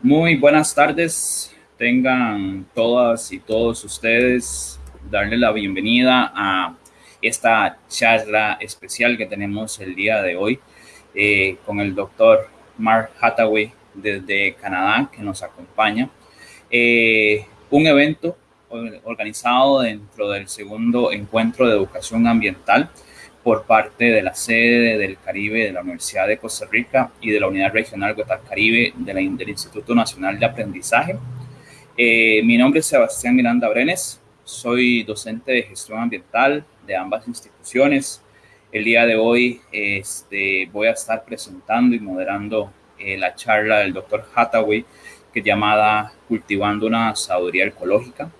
Muy buenas tardes, tengan todas y todos ustedes, darle la bienvenida a esta charla especial que tenemos el día de hoy eh, con el doctor Mark Hathaway desde Canadá que nos acompaña. Eh, un evento organizado dentro del segundo encuentro de educación ambiental por parte de la sede del Caribe de la Universidad de Costa Rica y de la Unidad Regional Guatar Caribe del Instituto Nacional de Aprendizaje. Eh, mi nombre es Sebastián Miranda Brenes, soy docente de gestión ambiental de ambas instituciones. El día de hoy este, voy a estar presentando y moderando eh, la charla del doctor Hathaway, que es llamada Cultivando una sabiduría ecológica.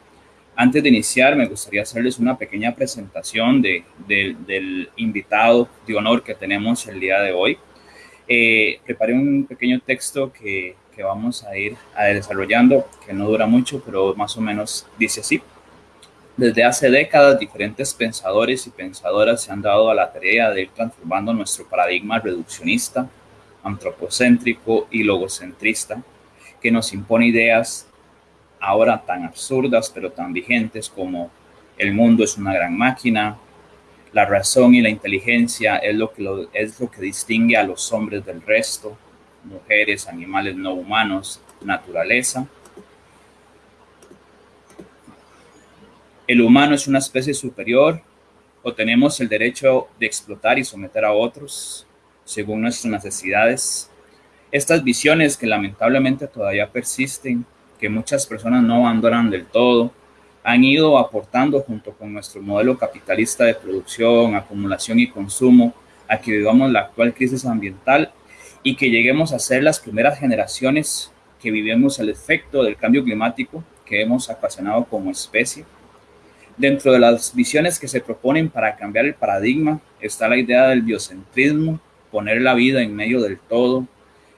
Antes de iniciar, me gustaría hacerles una pequeña presentación de, del invitado de honor que tenemos el día de hoy. Eh, preparé un pequeño texto que, que vamos a ir desarrollando, que no dura mucho, pero más o menos dice así. Desde hace décadas, diferentes pensadores y pensadoras se han dado a la tarea de ir transformando nuestro paradigma reduccionista, antropocéntrico y logocentrista, que nos impone ideas ahora tan absurdas pero tan vigentes como el mundo es una gran máquina, la razón y la inteligencia es lo que, es lo que distingue a los hombres del resto, mujeres, animales no humanos, naturaleza. El humano es una especie superior o tenemos el derecho de explotar y someter a otros según nuestras necesidades. Estas visiones que lamentablemente todavía persisten que muchas personas no abandonan del todo, han ido aportando junto con nuestro modelo capitalista de producción, acumulación y consumo a que vivamos la actual crisis ambiental y que lleguemos a ser las primeras generaciones que vivimos el efecto del cambio climático que hemos ocasionado como especie. Dentro de las visiones que se proponen para cambiar el paradigma está la idea del biocentrismo, poner la vida en medio del todo,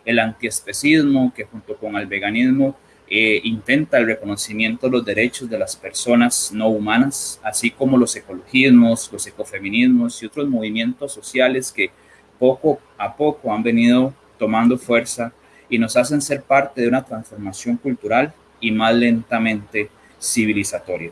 el antiespecismo que junto con el veganismo eh, intenta el reconocimiento de los derechos de las personas no humanas, así como los ecologismos, los ecofeminismos y otros movimientos sociales que poco a poco han venido tomando fuerza y nos hacen ser parte de una transformación cultural y más lentamente civilizatoria.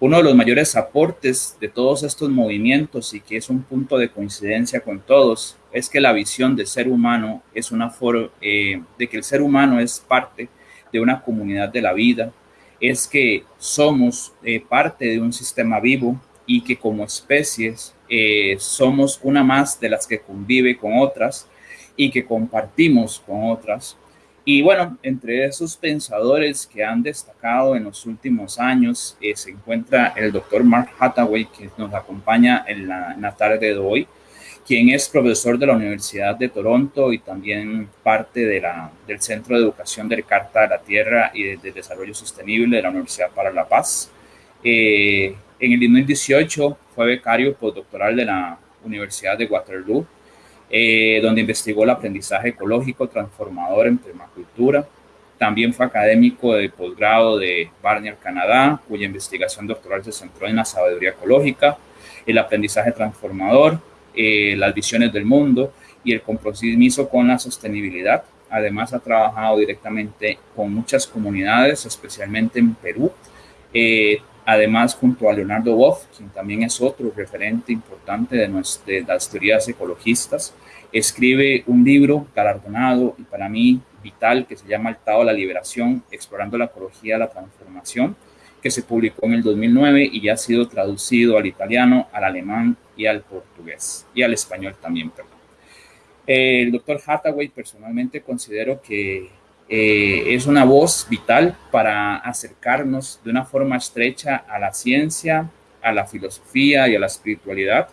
Uno de los mayores aportes de todos estos movimientos y que es un punto de coincidencia con todos es que la visión de ser humano es una forma eh, de que el ser humano es parte una comunidad de la vida, es que somos eh, parte de un sistema vivo y que como especies eh, somos una más de las que convive con otras y que compartimos con otras. Y bueno, entre esos pensadores que han destacado en los últimos años eh, se encuentra el doctor Mark Hathaway, que nos acompaña en la tarde de hoy quien es profesor de la Universidad de Toronto y también parte de la, del Centro de Educación de Carta de la Tierra y de, Desarrollo Sostenible de la Universidad para la Paz. Eh, en el 2018 fue becario postdoctoral de la Universidad de Waterloo, eh, donde investigó el aprendizaje ecológico transformador en permacultura. También fue académico de posgrado de Barnier, Canadá, cuya investigación doctoral se centró en la sabiduría ecológica, el aprendizaje transformador, eh, las visiones del mundo y el compromiso con la sostenibilidad. Además, ha trabajado directamente con muchas comunidades, especialmente en Perú. Eh, además, junto a Leonardo Wolf, quien también es otro referente importante de, las teorías ecologistas, escribe un libro galardonado y para mí vital que se llama El Tao de la Liberación, explorando la ecología la transformación, que se publicó en el 2009 y ya ha sido traducido al italiano, al alemán y al portugués, y al español también, perdón. el doctor Hathaway personalmente considero que eh, es una voz vital para acercarnos de una forma estrecha a la ciencia, a la filosofía y a la espiritualidad,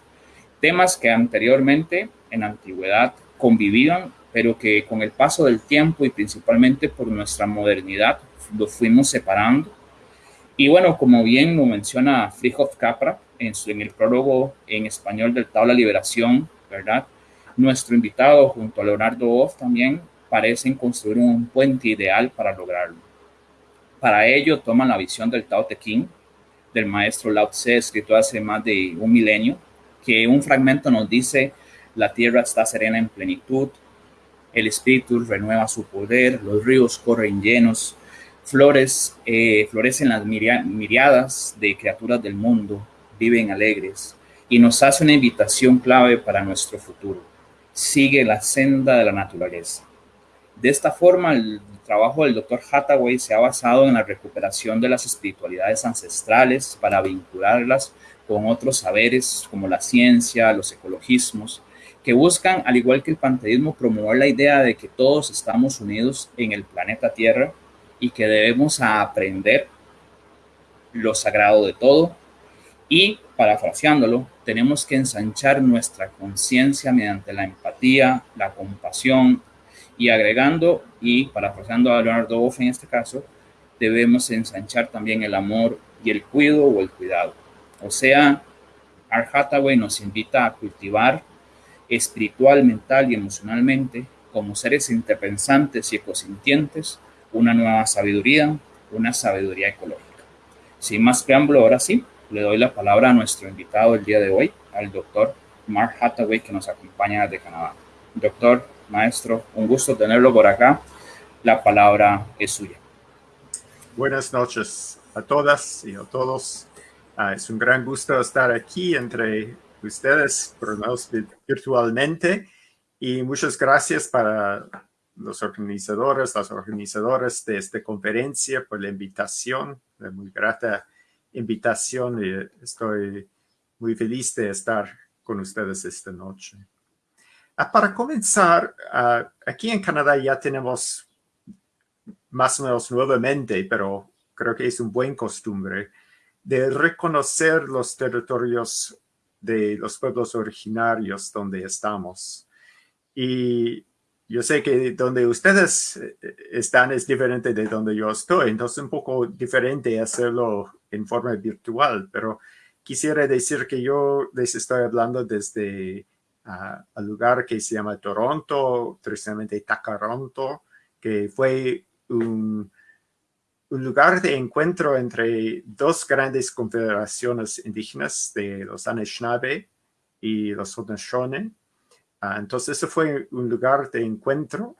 temas que anteriormente en antigüedad convivían, pero que con el paso del tiempo y principalmente por nuestra modernidad los fuimos separando y bueno, como bien lo menciona Frijov Capra en, el prólogo en español del Tabla Liberación, ¿verdad? Nuestro invitado junto a Leonardo Off también parecen construir un puente ideal para lograrlo. Para ello toman la visión del Tao Te Ching, del maestro Lao Tse, escrito hace más de un milenio, que un fragmento nos dice, la tierra está serena en plenitud, el espíritu renueva su poder, los ríos corren llenos, flores eh, florecen las miriadas de criaturas del mundo, viven alegres, y nos hace una invitación clave para nuestro futuro. Sigue la senda de la naturaleza. De esta forma, el trabajo del Dr. Hathaway se ha basado en la recuperación de las espiritualidades ancestrales para vincularlas con otros saberes como la ciencia, los ecologismos, que buscan, al igual que el panteísmo, promover la idea de que todos estamos unidos en el planeta Tierra y que debemos aprender lo sagrado de todo y, parafraseándolo, tenemos que ensanchar nuestra conciencia mediante la empatía, la compasión y agregando, y parafraseando a Leonardo Boff en este caso, debemos ensanchar también el amor y el cuidado o el cuidado. O sea, Art Hathaway nos invita a cultivar espiritual, mental y emocionalmente, como seres interpensantes y ecosintientes, una nueva sabiduría, una sabiduría ecológica. Sin más preámbulo, ahora sí, le doy la palabra a nuestro invitado el día de hoy, al doctor Mark Hathaway, que nos acompaña desde Canadá. Doctor, maestro, un gusto tenerlo por acá. La palabra es suya. Buenas noches a todas y a todos. Ah, es un gran gusto estar aquí entre ustedes, por virtualmente. Y muchas gracias para los organizadores, las organizadoras de esta conferencia por la invitación, la muy grata invitación y estoy muy feliz de estar con ustedes esta noche. Ah, para comenzar, ah, aquí en Canadá ya tenemos más o menos nuevamente, pero creo que es un buen costumbre, de reconocer los territorios de los pueblos originarios donde estamos. Y yo sé que donde ustedes eh, están es diferente de donde yo estoy, entonces es un poco diferente hacerlo en forma virtual, pero quisiera decir que yo les estoy hablando desde uh, el lugar que se llama Toronto, tradicionalmente Takaronto, que fue un, un lugar de encuentro entre dos grandes confederaciones indígenas de los Anishinaabe y los Haudenosaunee. Ah, entonces, ese fue un lugar de encuentro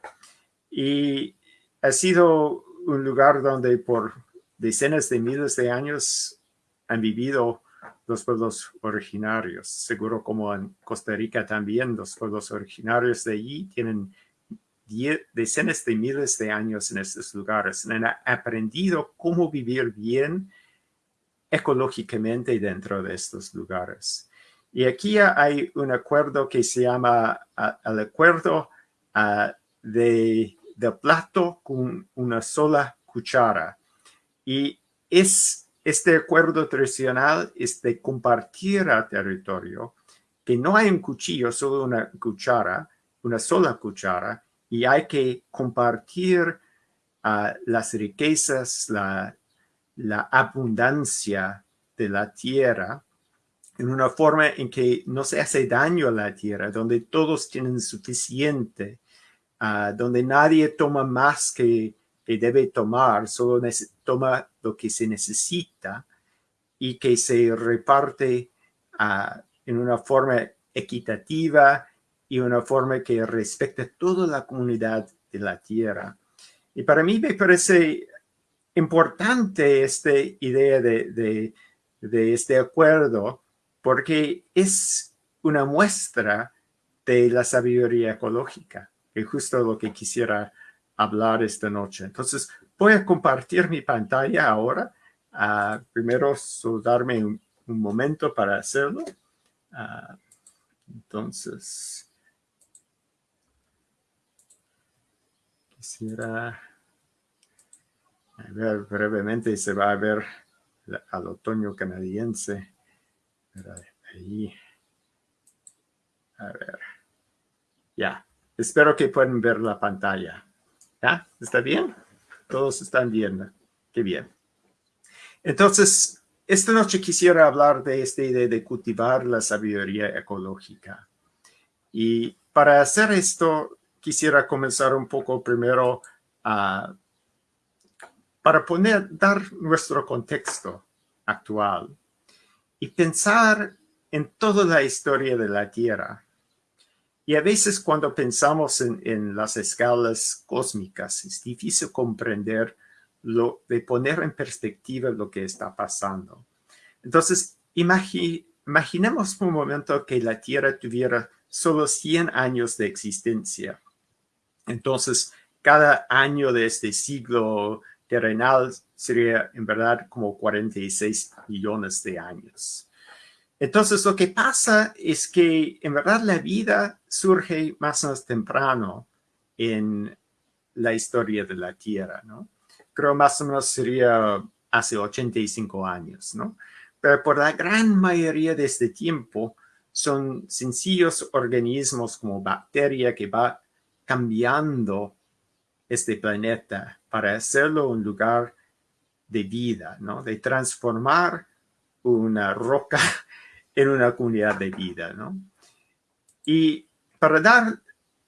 y ha sido un lugar donde por decenas de miles de años han vivido los pueblos originarios. Seguro como en Costa Rica también los pueblos originarios de allí tienen decenas de miles de años en estos lugares. Han aprendido cómo vivir bien ecológicamente dentro de estos lugares. Y aquí hay un acuerdo que se llama el acuerdo de, de plato con una sola cuchara. Y es, este acuerdo tradicional es de compartir el territorio, que no hay un cuchillo, solo una cuchara, una sola cuchara, y hay que compartir las riquezas, la, la abundancia de la tierra en una forma en que no se hace daño a la tierra, donde todos tienen suficiente, uh, donde nadie toma más que, que debe tomar, solo toma lo que se necesita y que se reparte uh, en una forma equitativa y una forma que respecta toda la comunidad de la tierra. Y para mí me parece importante esta idea de, de, este acuerdo porque es una muestra de la sabiduría ecológica, que es justo lo que quisiera hablar esta noche. Entonces, voy a compartir mi pantalla ahora. Uh, primero, darme un, momento para hacerlo. Ah, entonces, Quisiera ver brevemente, se va a ver al otoño canadiense. Ahí. A ver. Ya. Espero que puedan ver la pantalla. ¿Ya? ¿Está bien? Todos están viendo. Qué bien. Entonces, esta noche quisiera hablar de esta idea de cultivar la sabiduría ecológica. Y para hacer esto, quisiera comenzar un poco primero para poner, dar nuestro contexto actual y pensar en toda la historia de la Tierra. Y a veces cuando pensamos en, las escalas cósmicas, es difícil comprender lo, de poner en perspectiva lo que está pasando. Entonces, imaginemos por un momento que la Tierra tuviera solo 100 años de existencia. Entonces, cada año de este siglo terrenal sería en verdad como 46 millones de años. Entonces, lo que pasa es que en verdad la vida surge más o menos temprano en la historia de la Tierra, ¿no? Creo más o menos sería hace 85 años, ¿no? Pero por la gran mayoría de este tiempo son sencillos organismos como bacteria que va cambiando este planeta para hacerlo un lugar de vida, ¿no? De transformar una roca en una comunidad de vida, ¿no? Y para dar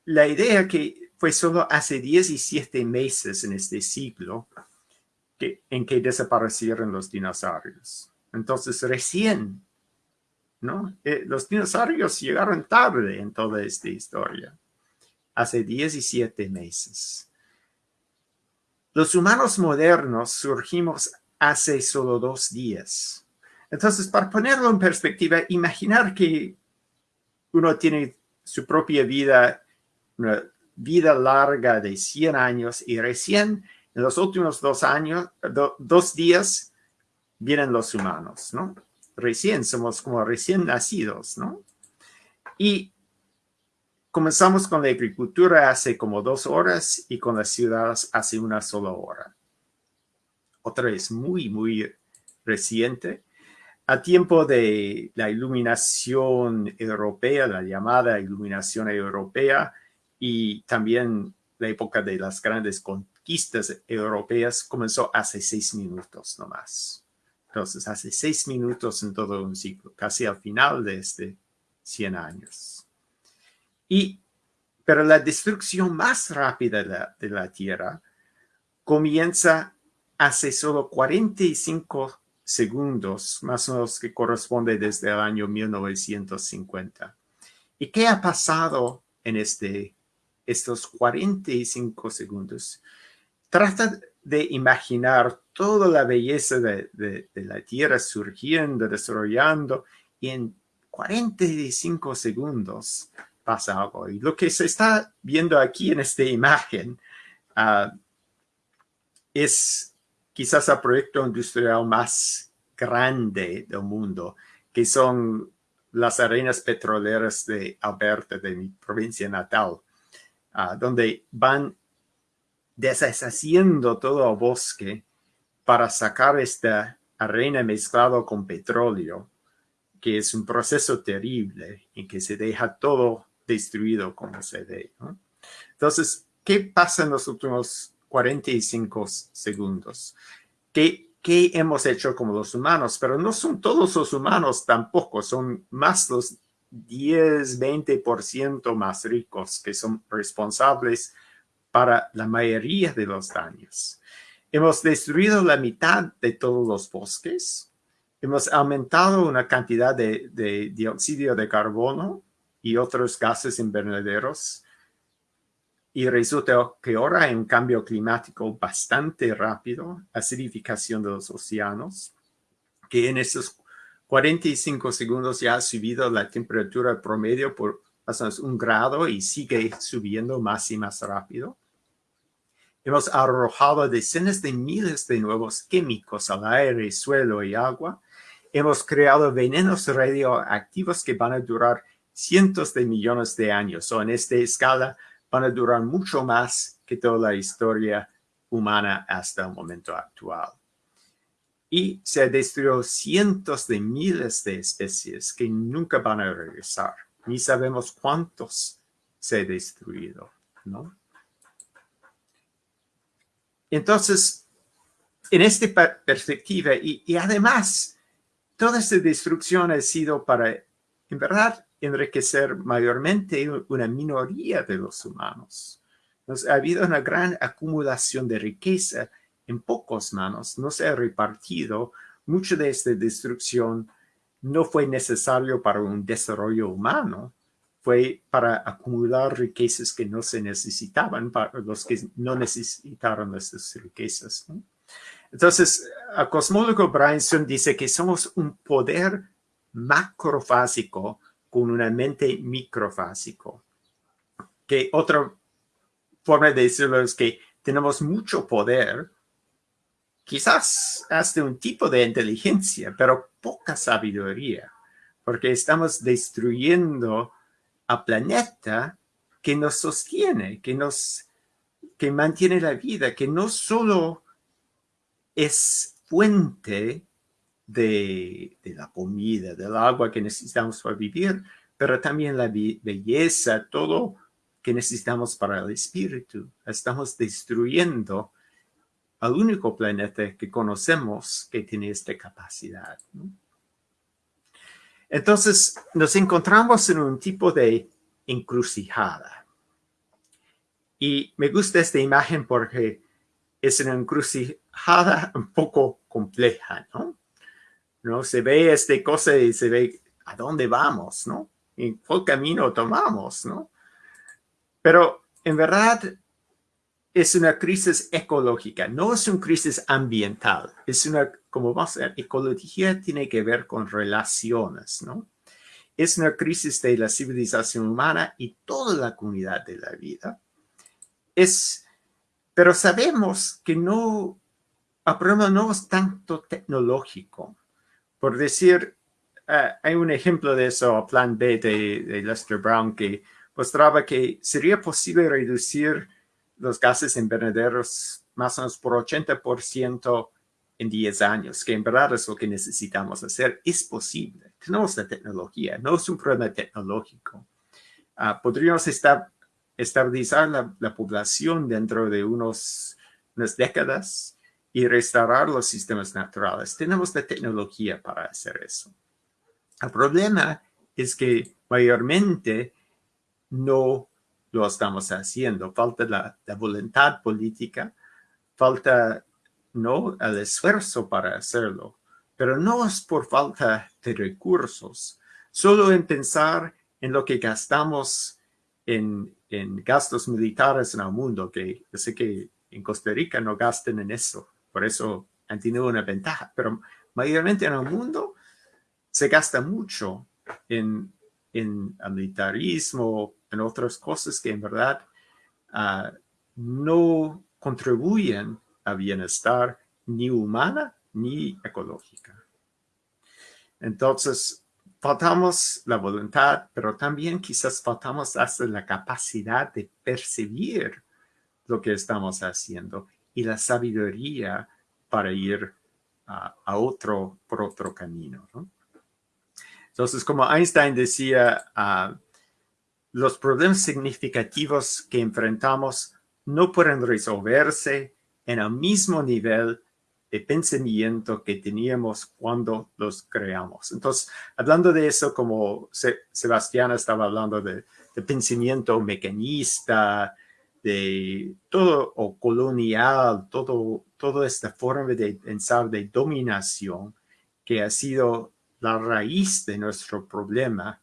la idea que fue solo hace 17 meses en este siglo en que desaparecieron los dinosaurios. Entonces recién, ¿no? Eh, los dinosaurios llegaron tarde en toda esta historia, hace 17 meses. Los humanos modernos surgimos hace solo dos días. Entonces, para ponerlo en perspectiva, imaginar que uno tiene su propia vida, una vida larga de 100 años y recién en los últimos dos años, dos días, vienen los humanos, ¿no? Recién, somos como recién nacidos, ¿no? Y comenzamos con la agricultura hace como dos horas y con las ciudades hace una sola hora. Otra vez muy, muy reciente a tiempo de la iluminación europea, la llamada iluminación europea, y también la época de las grandes conquistas europeas comenzó hace seis minutos nomás. Entonces, hace seis minutos en todo un ciclo, casi al final de este 100 años. Y, pero la destrucción más rápida de la, de la Tierra comienza hace solo 45 segundos, más o menos que corresponde desde el año 1950. ¿Y qué ha pasado en este, estos 45 segundos? Trata de imaginar toda la belleza de, de, la Tierra surgiendo, desarrollando, y en 45 segundos pasa algo. Y lo que se está viendo aquí en esta imagen uh, es quizás el proyecto industrial más grande del mundo, que son las arenas petroleras de Alberta, de mi provincia natal, ah, donde van deshaciendo todo el bosque para sacar esta arena mezclado con petróleo, que es un proceso terrible en que se deja todo destruido como se ve. Entonces, ¿qué pasa en los últimos 45 segundos. ¿Qué, ¿Qué hemos hecho como los humanos? Pero no son todos los humanos tampoco, son más los 10, 20% más ricos que son responsables para la mayoría de los daños. Hemos destruido la mitad de todos los bosques. Hemos aumentado una cantidad de, de dióxido de carbono y otros gases invernaderos y resulta que ahora hay un cambio climático bastante rápido, acidificación de los océanos, que en esos 45 segundos ya ha subido la temperatura promedio por más un grado y sigue subiendo más y más rápido. Hemos arrojado decenas de miles de nuevos químicos al aire, suelo y agua. Hemos creado venenos radioactivos que van a durar cientos de millones de años o en esta escala van a durar mucho más que toda la historia humana hasta el momento actual. Y se destruyó cientos de miles de especies que nunca van a regresar. Ni sabemos cuántos se ha destruido, ¿no? Entonces, en esta perspectiva, y, y además, toda esta destrucción ha sido para, en verdad, enriquecer mayormente una minoría de los humanos. ha habido una gran acumulación de riqueza en pocas manos, no se ha repartido. Mucha de esta destrucción no fue necesario para un desarrollo humano, fue para acumular riquezas que no se necesitaban para los que no necesitaron esas riquezas. Entonces, a cosmólogo Bryanson dice que somos un poder macrofásico con una mente microfásico. Que otra forma de decirlo es que tenemos mucho poder, quizás hasta un tipo de inteligencia, pero poca sabiduría, porque estamos destruyendo a planeta que nos sostiene, que nos que mantiene la vida, que no solo es fuente de, la comida, del agua que necesitamos para vivir, pero también la belleza, todo que necesitamos para el espíritu. Estamos destruyendo al único planeta que conocemos que tiene esta capacidad. Entonces, nos encontramos en un tipo de encrucijada. Y me gusta esta imagen porque es una encrucijada un poco compleja, ¿no? ¿No? Se ve esta cosa y se ve a dónde vamos, ¿no? ¿En qué camino tomamos, no? Pero en verdad es una crisis ecológica, no es una crisis ambiental, es una, como vamos a ver, ecología tiene que ver con relaciones, ¿no? Es una crisis de la civilización humana y toda la comunidad de la vida. Es, pero sabemos que no, el problema no es tanto tecnológico. Por decir, eh, hay un ejemplo de eso, plan B de, de Lester Brown, que mostraba que sería posible reducir los gases invernaderos más o menos por 80% en 10 años, que en verdad es lo que necesitamos hacer. Es posible. Tenemos la tecnología, no es un problema tecnológico. Ah, podríamos estar, estabilizar la, población dentro de unos, unas décadas y restaurar los sistemas naturales. Tenemos la tecnología para hacer eso. El problema es que mayormente no lo estamos haciendo. Falta la, voluntad política, falta no el esfuerzo para hacerlo, pero no es por falta de recursos, solo en pensar en lo que gastamos en, en gastos militares en el mundo, que sé que en Costa Rica no gasten en eso, por eso han tenido una ventaja, pero mayormente en el mundo se gasta mucho en, el militarismo, en otras cosas que en verdad ah, no contribuyen a bienestar ni humana ni ecológica. Entonces, faltamos la voluntad, pero también quizás faltamos hasta la capacidad de percibir lo que estamos haciendo y la sabiduría para ir a otro, por otro camino. Entonces, como Einstein decía, uh, los problemas significativos que enfrentamos no pueden resolverse en el mismo nivel de pensamiento que teníamos cuando los creamos. Entonces, hablando de eso, como Sebastián estaba hablando de, pensamiento mecanista, de todo, o colonial, todo, toda esta forma de pensar de dominación que ha sido la raíz de nuestro problema,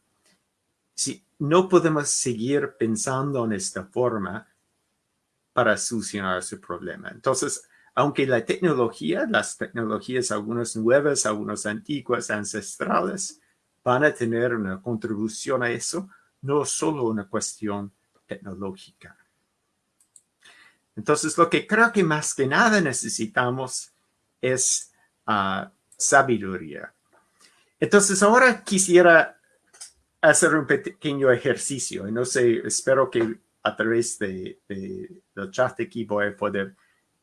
si no podemos seguir pensando en esta forma para solucionar ese problema. Entonces, aunque la tecnología, las tecnologías, algunas nuevas, algunas antiguas, ancestrales, van a tener una contribución a eso, no solo una cuestión tecnológica. Entonces, lo que creo que más que nada necesitamos es ah, sabiduría. Entonces, ahora quisiera hacer un pequeño ejercicio. Y no sé, espero que a través de, del chat de aquí voy a poder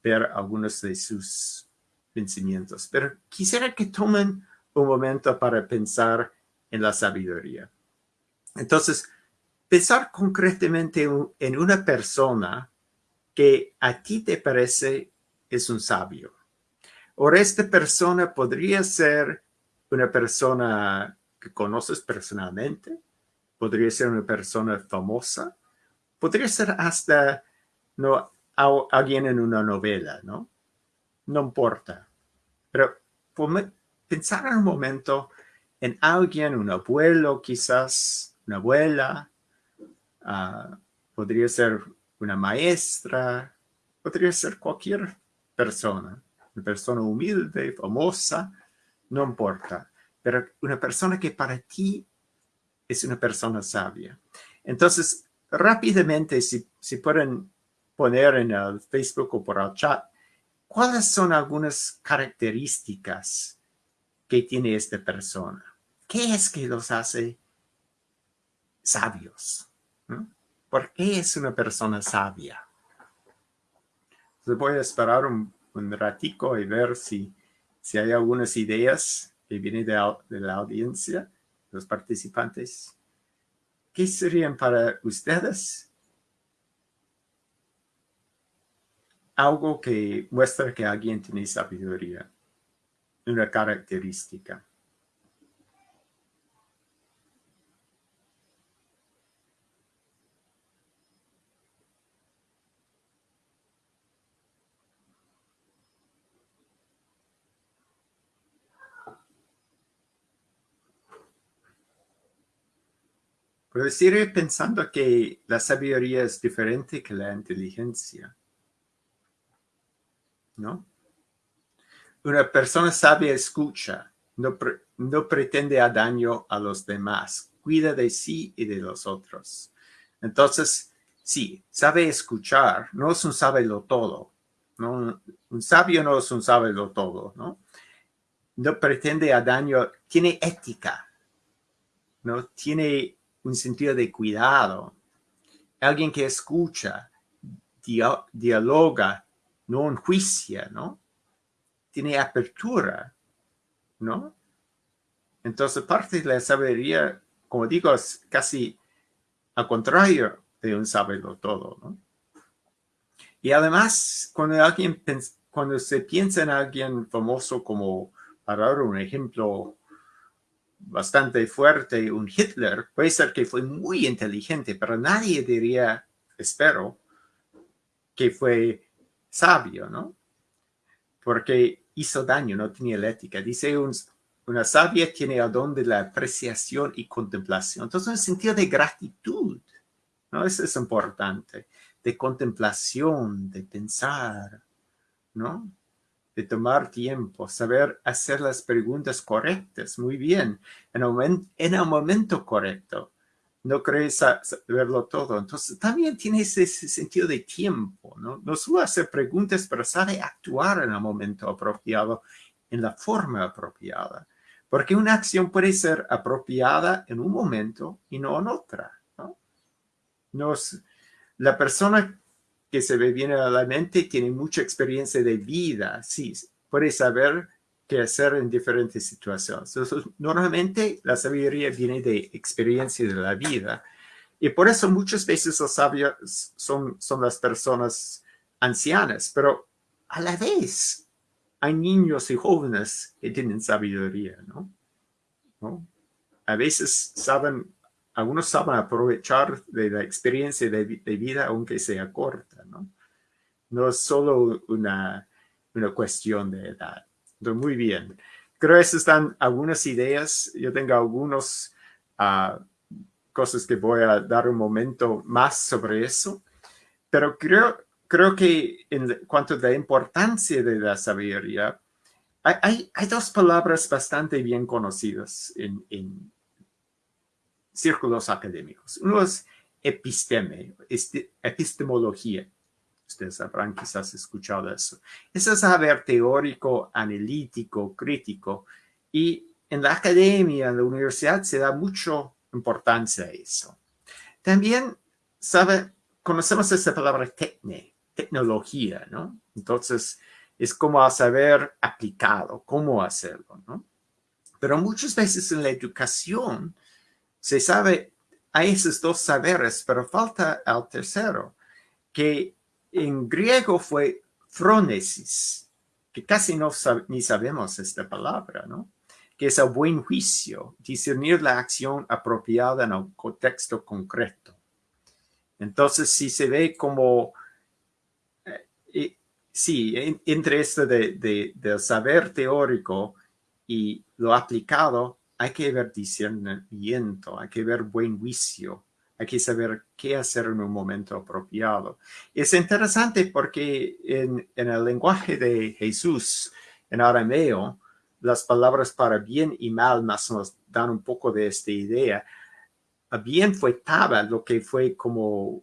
ver algunos de sus pensamientos. Pero quisiera que tomen un momento para pensar en la sabiduría. Entonces, pensar concretamente en una persona que a ti te parece es un sabio. O esta persona podría ser una persona que conoces personalmente, podría ser una persona famosa, podría ser hasta no, alguien en una novela, ¿no? No importa. Pero pensar en un momento en alguien, un abuelo quizás, una abuela, ah, podría ser una maestra, podría ser cualquier persona, una persona humilde, famosa, no importa, pero una persona que para ti es una persona sabia. Entonces, rápidamente, si, si pueden poner en el Facebook o por el chat, ¿cuáles son algunas características que tiene esta persona? ¿Qué es que los hace sabios? ¿Por qué es una persona sabia? voy a esperar un, ratico y ver si, si hay algunas ideas que vienen de, de la audiencia, los participantes. ¿Qué serían para ustedes? Algo que muestra que alguien tiene sabiduría, una característica. Pero sigue pensando que la sabiduría es diferente que la inteligencia. ¿No? Una persona sabia escucha, no, no pretende a daño a los demás, cuida de sí y de los otros. Entonces, sí, sabe escuchar, no es un sábelo todo. ¿no? Un sabio no es un sábelo todo, ¿no? No pretende a daño, tiene ética, ¿no? Tiene un sentido de cuidado. Alguien que escucha, dialoga, no enjuicia, ¿no? Tiene apertura, ¿no? Entonces, parte de la sabiduría, como digo, es casi al contrario de un saberlo todo, ¿no? Y además, cuando alguien cuando se piensa en alguien famoso como, para dar un ejemplo bastante fuerte, un Hitler, puede ser que fue muy inteligente, pero nadie diría, espero, que fue sabio, ¿no? Porque hizo daño, no tenía la ética. Dice, una sabia tiene el don de la apreciación y contemplación. Entonces, un sentido de gratitud, ¿no? Eso es importante, de contemplación, de pensar, ¿no? De tomar tiempo, saber hacer las preguntas correctas, muy bien, en el, momento correcto. No crees saberlo todo. Entonces, también tiene ese, sentido de tiempo, ¿no? No solo hacer preguntas, pero sabe actuar en el momento apropiado, en la forma apropiada. Porque una acción puede ser apropiada en un momento y no en otra, ¿no? Nos, la persona que se ve bien a la mente, tiene mucha experiencia de vida, sí, puede saber qué hacer en diferentes situaciones. normalmente la sabiduría viene de experiencia de la vida. Y por eso muchas veces los sabios son, son las personas ancianas, pero a la vez hay niños y jóvenes que tienen sabiduría, ¿no? ¿No? A veces saben algunos saben aprovechar de la experiencia de, vida aunque sea corta, ¿no? No es solo una, una cuestión de edad. Entonces, muy bien. Creo que están algunas ideas. Yo tengo algunas ah, cosas que voy a dar un momento más sobre eso. Pero creo, creo que en cuanto a la importancia de la sabiduría, hay, hay, dos palabras bastante bien conocidas en, en círculos académicos. Uno es episteme, este, epistemología. Ustedes habrán quizás escuchado eso. Eso es saber teórico, analítico, crítico. Y en la academia, en la universidad, se da mucha importancia a eso. También sabe, conocemos esa palabra tecne, tecnología, ¿no? Entonces, es como saber aplicado, cómo hacerlo, ¿no? Pero muchas veces en la educación se sabe, hay esos dos saberes, pero falta el tercero, que en griego fue phronesis, que casi no ni sabemos esta palabra, ¿no? Que es el buen juicio, discernir la acción apropiada en un contexto concreto. Entonces, si se ve como, eh, sí, entre esto de, del saber teórico y lo aplicado, hay que ver discernimiento, hay que ver buen juicio, hay que saber qué hacer en un momento apropiado. Es interesante porque en, en el lenguaje de Jesús, en arameo, las palabras para bien y mal más nos dan un poco de esta idea. Bien fue taba, lo que fue como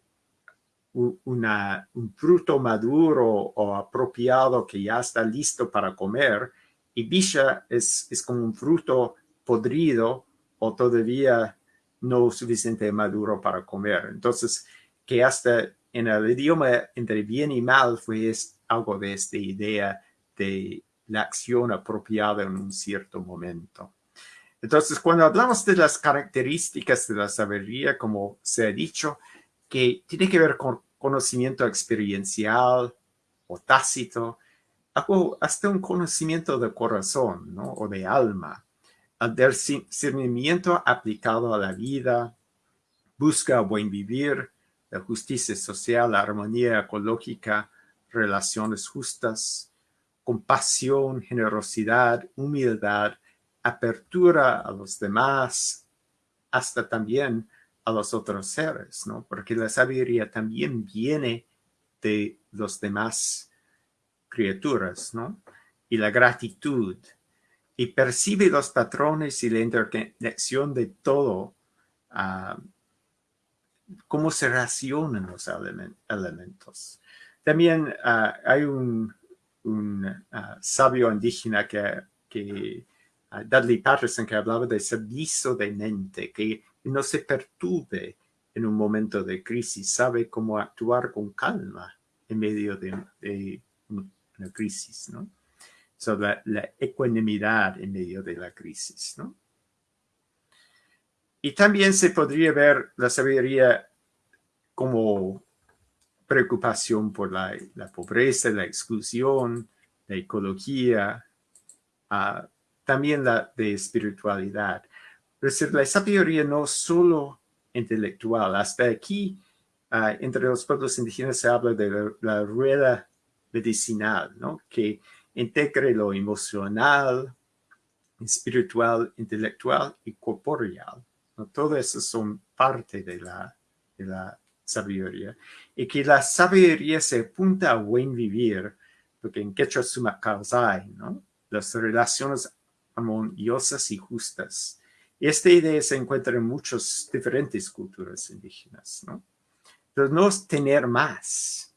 un fruto maduro o apropiado que ya está listo para comer, y bisha es, es como un fruto podrido o todavía no suficiente maduro para comer. Entonces, que hasta en el idioma entre bien y mal fue algo de esta idea de la acción apropiada en un cierto momento. Entonces, cuando hablamos de las características de la sabiduría, como se ha dicho, que tiene que ver con conocimiento experiencial o tácito, hasta un conocimiento de corazón ¿no? o de alma, el discernimiento aplicado a la vida, busca buen vivir, la justicia social, la armonía ecológica, relaciones justas, compasión, generosidad, humildad, apertura a los demás, hasta también a los otros seres, ¿no? Porque la sabiduría también viene de los demás criaturas, ¿no? Y la gratitud, y percibe los patrones y la interconexión de todo, uh, cómo se relacionan los elementos. También uh, hay un, un uh, sabio indígena que, que Dudley Patterson, que hablaba de servicio de mente, que no se perturbe en un momento de crisis, sabe cómo actuar con calma en medio de, de una crisis, ¿no? Sobre la, ecuanimidad en medio de la crisis, ¿no? Y también se podría ver la sabiduría como preocupación por la, la pobreza, la exclusión, la ecología, uh, también la de espiritualidad. Es decir, la sabiduría no solo intelectual. Hasta aquí, uh, entre los pueblos indígenas se habla de la, la rueda medicinal, ¿no? Que integre lo emocional, espiritual, intelectual y corporeal. ¿no? Todo eso son parte de la, sabiduría. Y que la sabiduría se apunta a buen vivir, porque en quechua suma causai, ¿no? Las relaciones armoniosas y justas. Esta idea se encuentra en muchas diferentes culturas indígenas, ¿no? Pero no es tener más,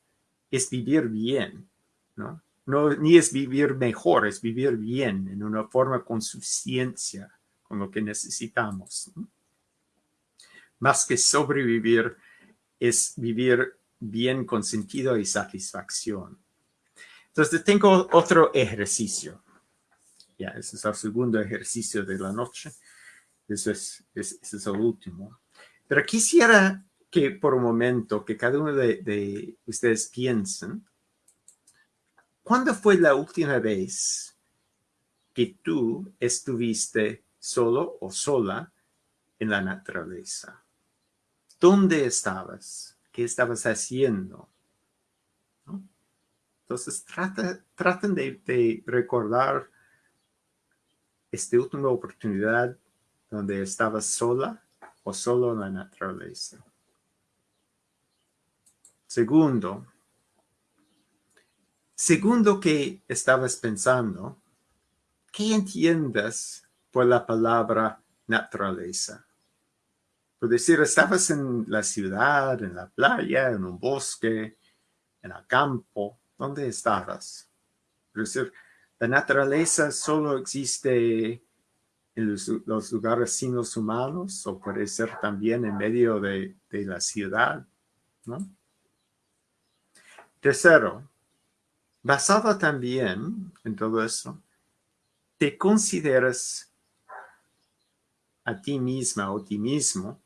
es vivir bien, ¿no? No, ni es vivir mejor, es vivir bien, en una forma con suficiencia, con lo que necesitamos. Más que sobrevivir, es vivir bien con sentido y satisfacción. Entonces tengo otro ejercicio. Ya, ese es el segundo ejercicio de la noche. Eso es, ese es el último. Pero quisiera que por un momento, que cada uno de, de ustedes piensen ¿Cuándo fue la última vez que tú estuviste solo o sola en la naturaleza? ¿Dónde estabas? ¿Qué estabas haciendo? Entonces, trata, traten de, de recordar esta última oportunidad donde estabas sola o solo en la naturaleza. Segundo, Segundo que estabas pensando, ¿qué entiendes por la palabra naturaleza? Por decir, estabas en la ciudad, en la playa, en un bosque, en el campo, ¿dónde estabas? Por decir, la naturaleza solo existe en los, lugares sin los humanos o puede ser también en medio de, de la ciudad, ¿no? Tercero, Basado también en todo eso, te consideras a ti misma o ti mismo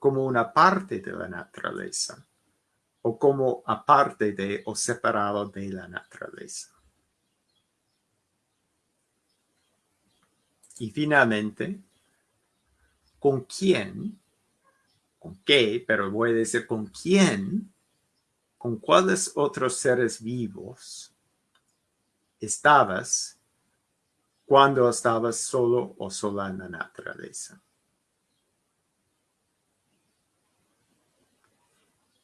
como una parte de la naturaleza o como aparte de o separado de la naturaleza. Y finalmente, ¿con quién? ¿Con qué? Pero voy a decir con quién, con cuáles otros seres vivos estabas cuando estabas solo o sola en la naturaleza.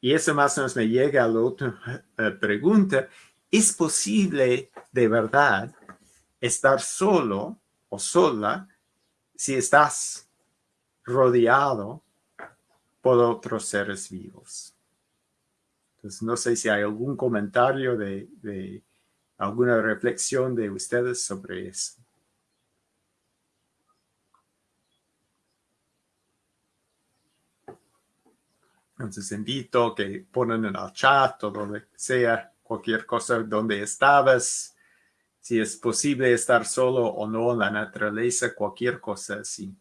y eso más o menos me llega a la otra eh, pregunta, ¿es posible de verdad estar solo o sola si estás rodeado por otros seres vivos? Entonces, no sé si hay algún comentario de, de alguna reflexión de ustedes sobre eso. Entonces invito que ponen en el chat o donde sea cualquier cosa donde estabas, si es posible estar solo o no en la naturaleza, cualquier cosa así.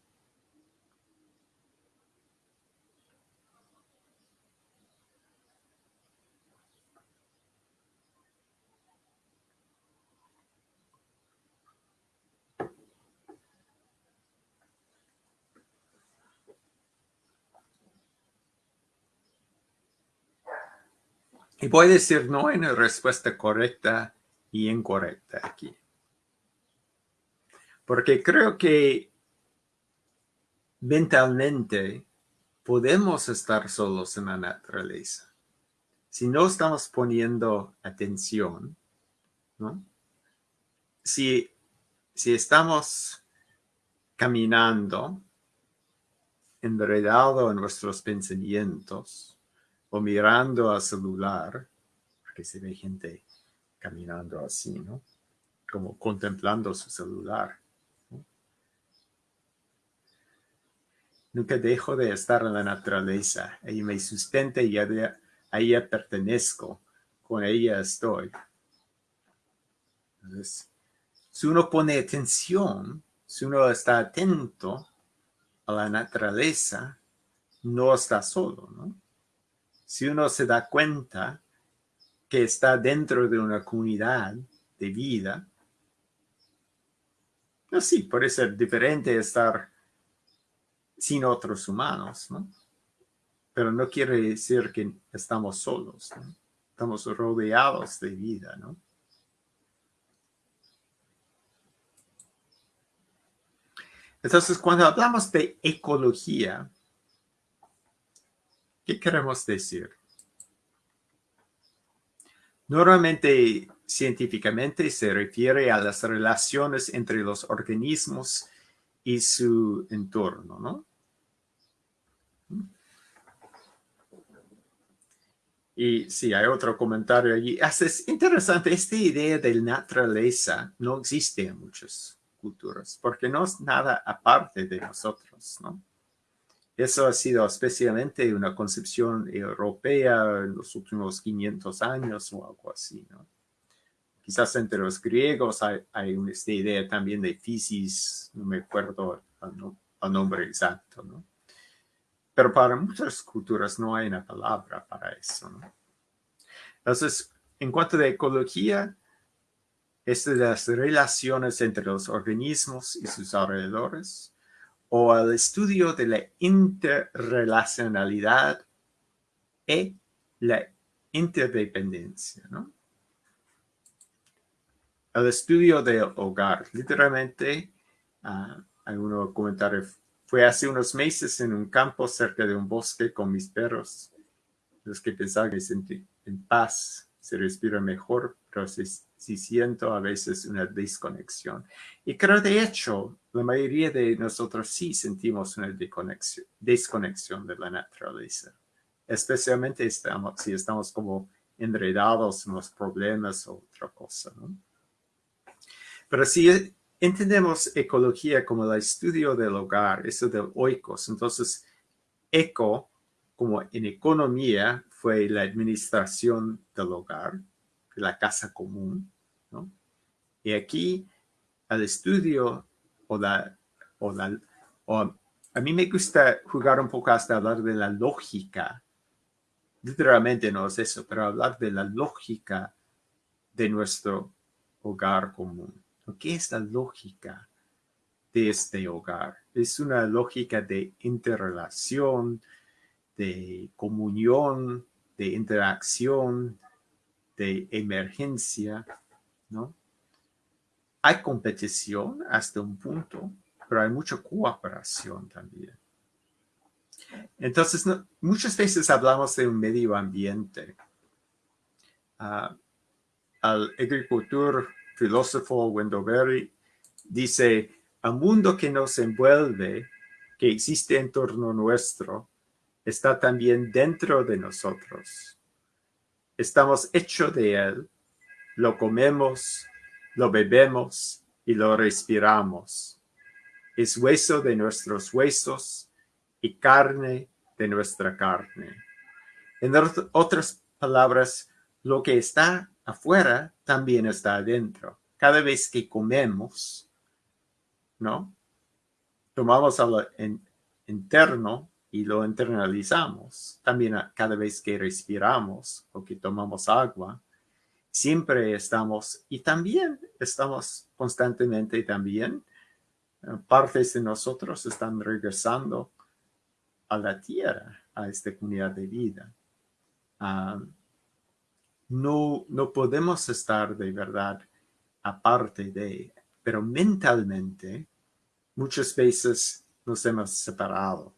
Y voy a decir no hay una respuesta correcta y incorrecta aquí. Porque creo que mentalmente podemos estar solos en la naturaleza. Si no estamos poniendo atención, ¿no? Si, si estamos caminando enredado en nuestros pensamientos, o mirando al celular, porque se ve gente caminando así, ¿no? Como contemplando su celular. Nunca dejo de estar en la naturaleza. Ella me sustenta y a ella pertenezco. Con ella estoy. Entonces, si uno pone atención, si uno está atento a la naturaleza, no está solo, ¿no? Si uno se da cuenta que está dentro de una comunidad de vida, no, sí, puede ser diferente estar sin otros humanos, ¿no? Pero no quiere decir que estamos solos, ¿no? Estamos rodeados de vida, ¿no? Entonces, cuando hablamos de ecología, ¿Qué queremos decir? Normalmente, científicamente, se refiere a las relaciones entre los organismos y su entorno, ¿no? Y sí, hay otro comentario allí. Es interesante, esta idea de naturaleza no existe en muchas culturas, porque no es nada aparte de nosotros, ¿no? Eso ha sido especialmente una concepción europea en los últimos 500 años o algo así, ¿no? Quizás entre los griegos hay, hay esta idea también de physis, no me acuerdo el, nombre exacto, ¿no? Pero para muchas culturas no hay una palabra para eso, ¿no? Entonces, en cuanto a ecología, es de las relaciones entre los organismos y sus alrededores, o al estudio de la interrelacionalidad y la interdependencia, ¿no? El estudio del hogar. Literalmente, uh, algunos comentarios, fue hace unos meses en un campo cerca de un bosque con mis perros, los que pensaban que sentí en paz, se respira mejor, pero si, si siento a veces una desconexión. Y creo de hecho la mayoría de nosotros sí sentimos una desconexión, de la naturaleza, especialmente estamos, si estamos como enredados en los problemas o otra cosa. ¿no? Pero si entendemos ecología como el estudio del hogar, eso del oikos, entonces eco, como en economía, fue la administración del hogar, la casa común. Y aquí, el estudio o la, o la, o a mí me gusta jugar un poco hasta hablar de la lógica. Literalmente no es eso, pero hablar de la lógica de nuestro hogar común. ¿Qué es la lógica de este hogar? Es una lógica de interrelación, de comunión, de interacción, de emergencia, ¿no? Hay competición hasta un punto, pero hay mucha cooperación también. Entonces, muchas veces hablamos de un medio ambiente. Uh, al agricultor filósofo Wendoberry dice, el mundo que nos envuelve, que existe en torno nuestro, está también dentro de nosotros. Estamos hechos de él, lo comemos, lo bebemos y lo respiramos. Es hueso de nuestros huesos y carne de nuestra carne. En otras palabras, lo que está afuera también está adentro. Cada vez que comemos, ¿no? Tomamos a lo interno y lo internalizamos. También cada vez que respiramos o que tomamos agua, siempre estamos, y también estamos constantemente también, eh, partes de nosotros están regresando a la tierra, a esta comunidad de vida. Ah, no, no podemos estar de verdad aparte de, pero mentalmente muchas veces nos hemos separado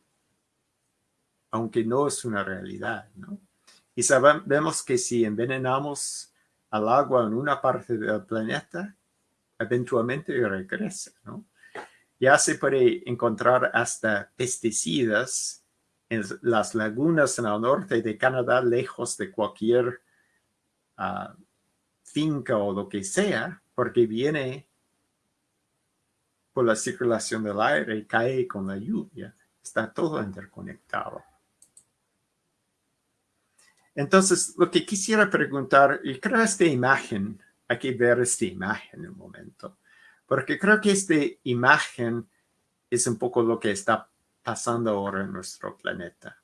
aunque no es una realidad, ¿no? Y sabemos que si envenenamos al agua en una parte del planeta, eventualmente regresa, ¿no? Ya se puede encontrar hasta pesticidas en las lagunas en el norte de Canadá, lejos de cualquier ah, finca o lo que sea, porque viene por la circulación del aire y cae con la lluvia. Está todo interconectado. Entonces, lo que quisiera preguntar, y creo esta imagen, hay que ver esta imagen en un momento, porque creo que esta imagen es un poco lo que está pasando ahora en nuestro planeta.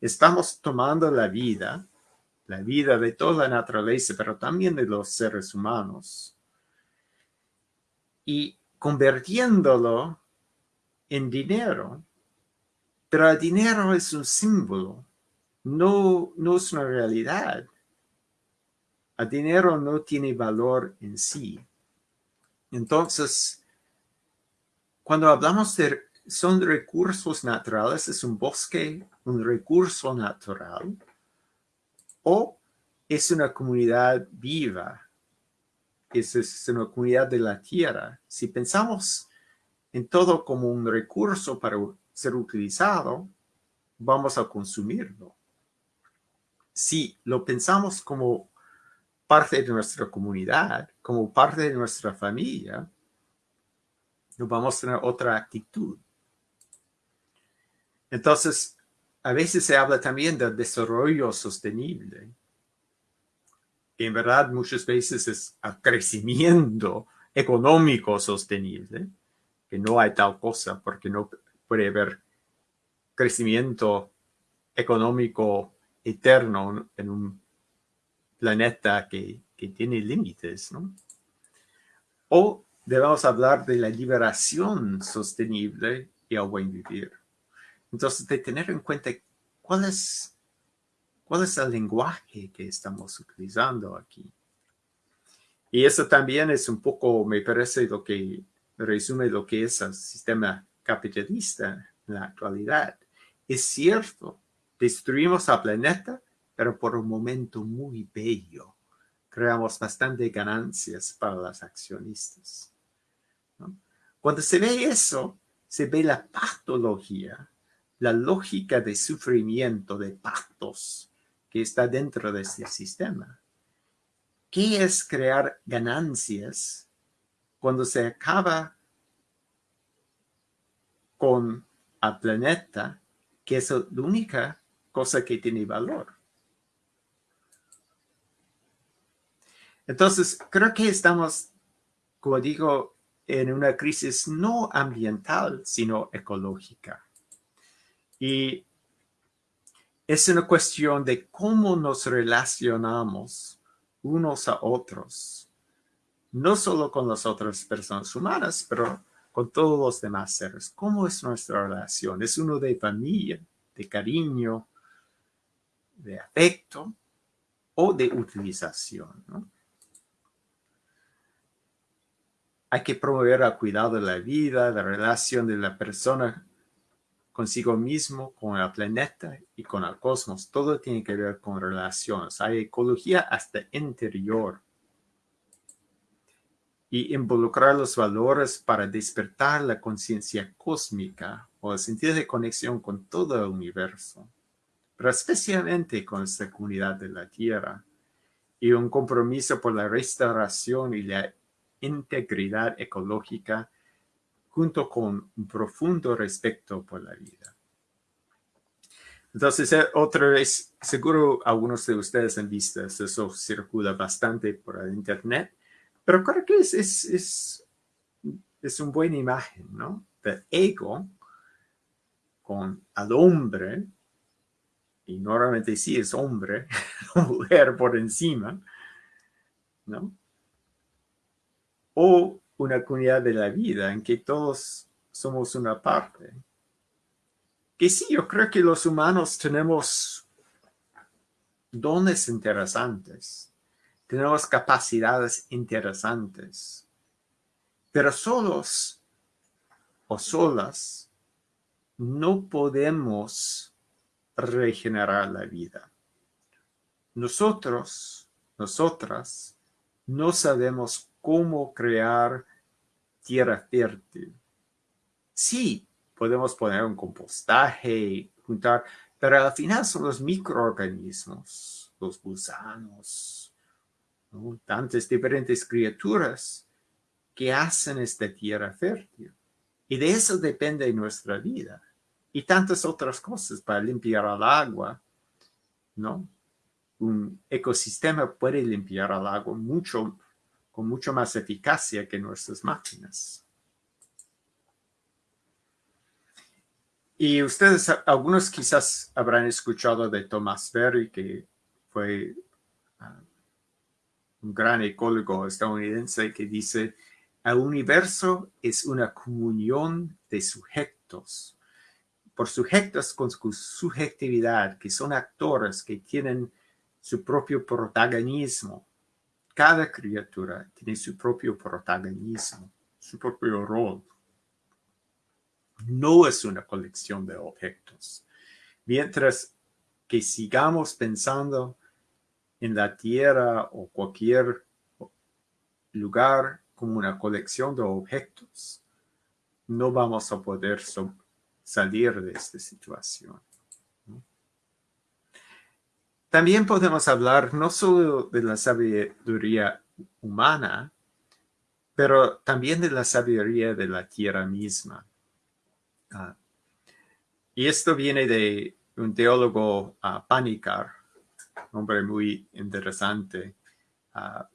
Estamos tomando la vida, la vida de toda la naturaleza, pero también de los seres humanos, y convirtiéndolo en dinero. Pero el dinero es un símbolo no, no es una realidad. El dinero no tiene valor en sí. Entonces, cuando hablamos de son recursos naturales, es un bosque, un recurso natural, o es una comunidad viva, es, es una comunidad de la tierra. Si pensamos en todo como un recurso para ser utilizado, vamos a consumirlo si lo pensamos como parte de nuestra comunidad, como parte de nuestra familia, nos vamos a tener otra actitud. Entonces, a veces se habla también del desarrollo sostenible. en verdad muchas veces es el crecimiento económico sostenible, que no hay tal cosa porque no puede haber crecimiento económico eterno en un planeta que, tiene límites, ¿no? O debemos hablar de la liberación sostenible y el buen vivir. Entonces, de tener en cuenta cuál es, cuál es el lenguaje que estamos utilizando aquí. Y eso también es un poco, me parece, lo que resume lo que es el sistema capitalista en la actualidad. Es cierto Destruimos al planeta, pero por un momento muy bello. Creamos bastante ganancias para los accionistas. Cuando se ve eso, se ve la patología, la lógica de sufrimiento, de pactos que está dentro de este sistema. ¿Qué es crear ganancias cuando se acaba con el planeta, que es la única cosa que tiene valor. Entonces, creo que estamos, como digo, en una crisis no ambiental, sino ecológica. Y es una cuestión de cómo nos relacionamos unos a otros, no solo con las otras personas humanas, pero con todos los demás seres. ¿Cómo es nuestra relación? ¿Es uno de familia, de cariño, de afecto o de utilización. Hay que promover el cuidado de la vida, la relación de la persona consigo mismo, con el planeta y con el cosmos. Todo tiene que ver con relaciones. Hay ecología hasta interior. Y involucrar los valores para despertar la conciencia cósmica o el sentido de conexión con todo el universo, pero especialmente con esta comunidad de la Tierra, y un compromiso por la restauración y la integridad ecológica junto con un profundo respeto por la vida. Entonces, eh, otra vez, seguro algunos de ustedes han visto, eso circula bastante por el internet, pero creo que es, es, es, es una buena imagen, ¿no? De ego con al hombre, y normalmente sí es hombre, mujer por encima, ¿no? O una comunidad de la vida en que todos somos una parte. Que sí, yo creo que los humanos tenemos dones interesantes, tenemos capacidades interesantes, pero solos o solas no podemos regenerar la vida. Nosotros, nosotras, no sabemos cómo crear tierra fértil. Sí, podemos poner un compostaje, juntar, pero al final son los microorganismos, los gusanos, tantas diferentes criaturas que hacen esta tierra fértil. Y de eso depende nuestra vida. Y tantas otras cosas para limpiar el agua, ¿no? Un ecosistema puede limpiar el agua mucho con mucho más eficacia que nuestras máquinas. Y ustedes, algunos quizás habrán escuchado de Thomas Berry, que fue ah, un gran ecólogo estadounidense que dice, el universo es una comunión de sujetos. Por sujetos con su subjetividad, que son actores que tienen su propio protagonismo, cada criatura tiene su propio protagonismo, su propio rol. No es una colección de objetos. Mientras que sigamos pensando en la tierra o cualquier lugar como una colección de objetos, no vamos a poder salir de esta situación. También podemos hablar no solo de la sabiduría humana, pero también de la sabiduría de la tierra misma. Ah, y esto viene de un teólogo uh, Panikar, un hombre muy interesante. Ah,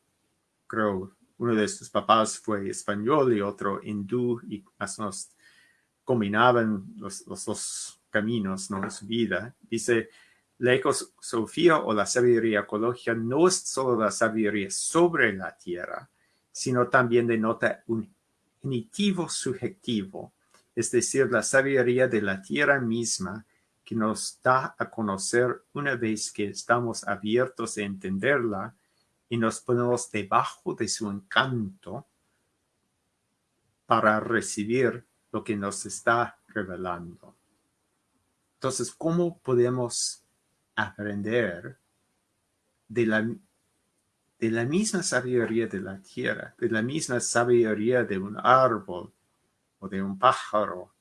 creo uno de sus papás fue español y otro hindú y más combinaban los, los dos caminos ¿no? en su vida. Dice, la ecosofía o la sabiduría ecológica no es solo la sabiduría sobre la tierra, sino también denota un genitivo subjetivo, es decir, la sabiduría de la tierra misma que nos da a conocer una vez que estamos abiertos a entenderla y nos ponemos debajo de su encanto para recibir lo que nos está revelando. Entonces, ¿cómo podemos aprender de la, de la misma sabiduría de la tierra, de la misma sabiduría de un árbol o de un pájaro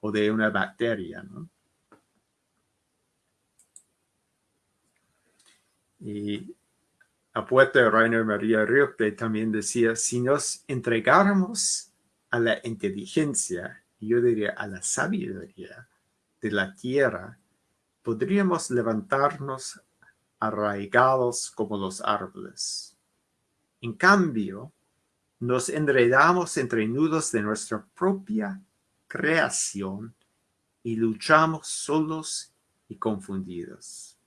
o de una bacteria. Y la poeta Rainer María Rilke también decía, si nos entregáramos a la inteligencia, yo diría a la sabiduría de la tierra, podríamos levantarnos arraigados como los árboles. En cambio, nos enredamos entre nudos de nuestra propia creación y luchamos solos y confundidos.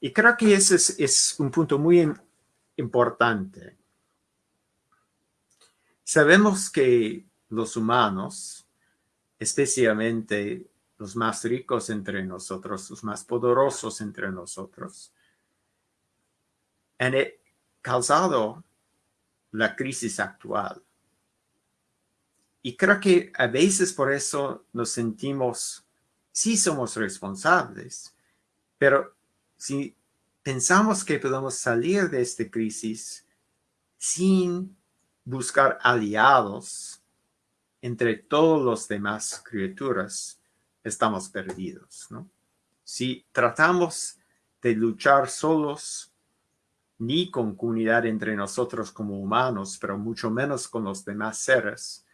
Y creo que ese es, un punto muy importante. Sabemos que los humanos, especialmente los más ricos entre nosotros, los más poderosos entre nosotros, han causado la crisis actual. Y creo que a veces por eso nos sentimos sí somos responsables, pero si pensamos que podemos salir de esta crisis sin buscar aliados entre todos los demás criaturas, estamos perdidos. Si tratamos de luchar solos, ni con comunidad entre nosotros como humanos, pero mucho menos con los demás seres,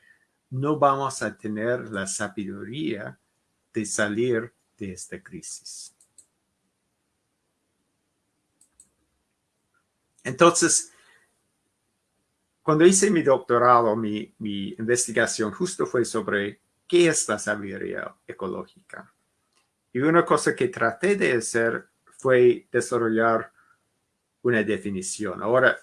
no vamos a tener la sabiduría de salir de esta crisis. Entonces, cuando hice mi doctorado, mi, investigación justo fue sobre qué es la sabiduría ecológica. Y una cosa que traté de hacer fue desarrollar una definición. Ahora,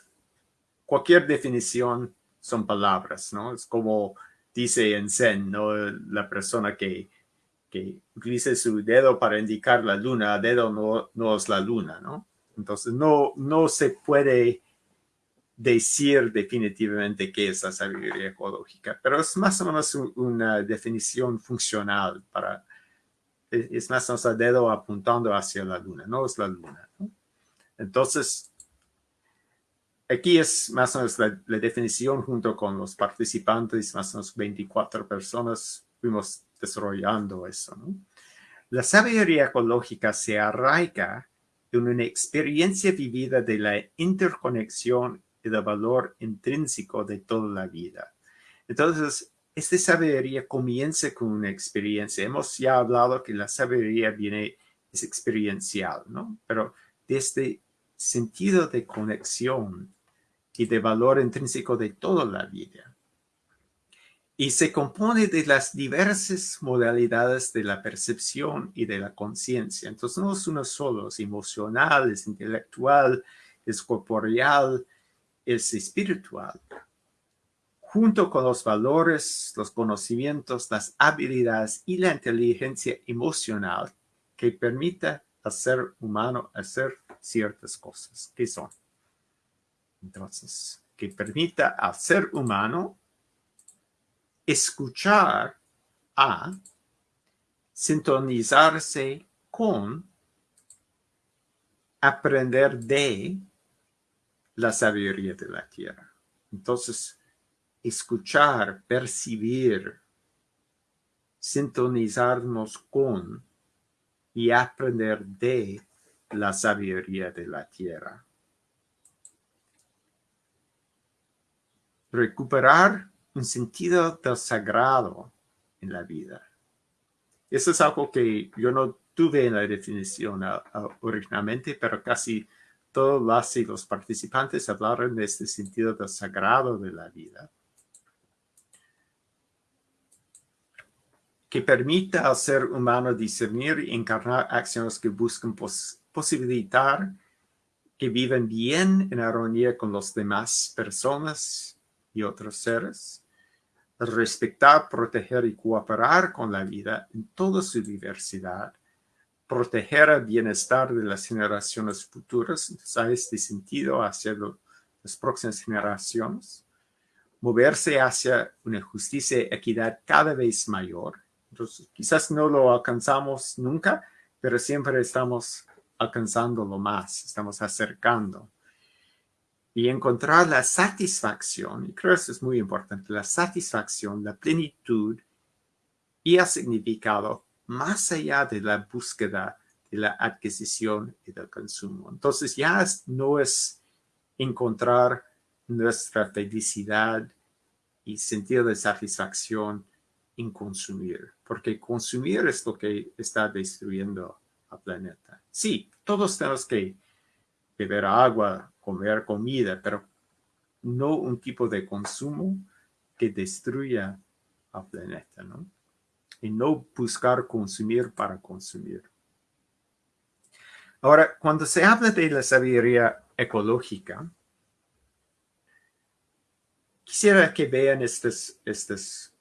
cualquier definición son palabras, ¿no? Es como dice en Zen, ¿no? La persona que, que utiliza su dedo para indicar la luna, dedo no, no es la luna, ¿no? Entonces, no, no se puede decir definitivamente qué es la sabiduría ecológica, pero es más o menos una definición funcional para, es más o menos el dedo apuntando hacia la luna, no es la luna. Entonces, aquí es más o menos la, definición junto con los participantes, más o menos 24 personas, fuimos desarrollando eso. La sabiduría ecológica se arraiga en una experiencia vivida de la interconexión y del valor intrínseco de toda la vida. Entonces, esta sabiduría comienza con una experiencia. Hemos ya hablado que la sabiduría viene, es experiencial, ¿no? Pero desde sentido de conexión y de valor intrínseco de toda la vida. Y se compone de las diversas modalidades de la percepción y de la conciencia. Entonces no es uno solo, es emocional, es intelectual, es corporeal, es espiritual, junto con los valores, los conocimientos, las habilidades y la inteligencia emocional que permita al ser humano hacer ciertas cosas. ¿Qué son? Entonces, que permita al ser humano escuchar a, sintonizarse con, aprender de, la sabiduría de la tierra. Entonces, escuchar, percibir, sintonizarnos con y aprender de la sabiduría de la tierra. Recuperar un sentido del sagrado en la vida. Eso es algo que yo no tuve en la definición originalmente, pero casi las y los participantes hablaron de este sentido del sagrado de la vida, que permita al ser humano discernir y encarnar acciones que buscan posibilitar que vivan bien en armonía con las demás personas y otros seres, respetar, proteger y cooperar con la vida en toda su diversidad, proteger el bienestar de las generaciones futuras, entonces este sentido hacia las próximas generaciones, moverse hacia una justicia y equidad cada vez mayor. Entonces, quizás no lo alcanzamos nunca, pero siempre estamos alcanzando lo más, estamos acercando. Y encontrar la satisfacción, y creo que eso es muy importante, la satisfacción, la plenitud y el significado más allá de la búsqueda de la adquisición y del consumo. Entonces ya no es encontrar nuestra felicidad y sentido de satisfacción en consumir, porque consumir es lo que está destruyendo al planeta. Sí, todos tenemos que beber agua, comer comida, pero no un tipo de consumo que destruya al planeta, ¿no? Y no buscar consumir para consumir. Ahora, cuando se habla de la sabiduría ecológica, quisiera que vean estas, estas,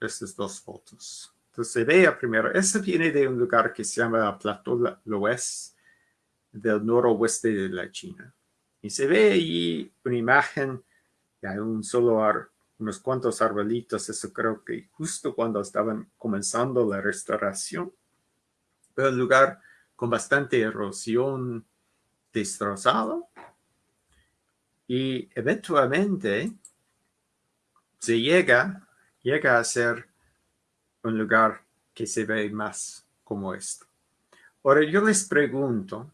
estas dos fotos. Entonces, se vea primero, esta viene de un lugar que se llama Plateau Oeste del noroeste de la China. Y se ve allí una imagen de un solo ar, unos cuantos arbolitos, eso creo que justo cuando estaban comenzando la restauración. un lugar con bastante erosión destrozado y eventualmente se llega, llega a ser un lugar que se ve más como esto. Ahora yo les pregunto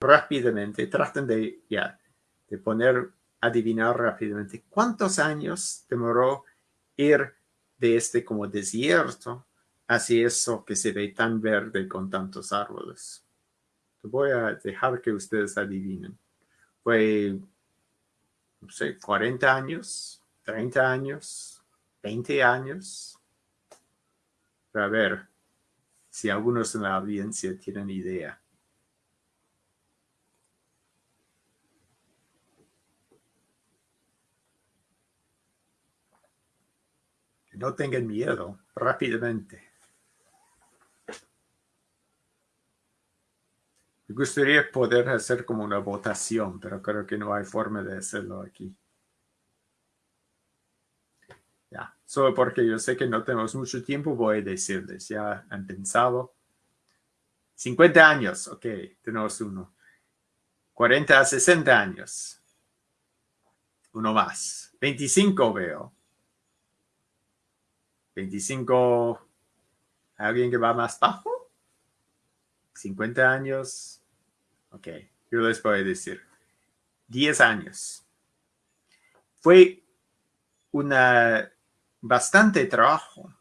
rápidamente, traten de, ya, de poner, adivinar rápidamente, ¿cuántos años demoró ir de este como desierto hacia eso que se ve tan verde con tantos árboles? Voy a dejar que ustedes adivinen. Fue, no sé, 40 años, 30 años, 20 años. A ver si algunos en la audiencia tienen idea. No tengan miedo, rápidamente. Me gustaría poder hacer como una votación, pero creo que no hay forma de hacerlo aquí. Ya, solo porque yo sé que no tenemos mucho tiempo, voy a decirles, ya han pensado. 50 años, ok, tenemos uno. 40 a 60 años. Uno más. 25 veo. 25, ¿alguien que va más bajo? 50 años. Ok, yo les voy a decir. 10 años. Fue una bastante trabajo.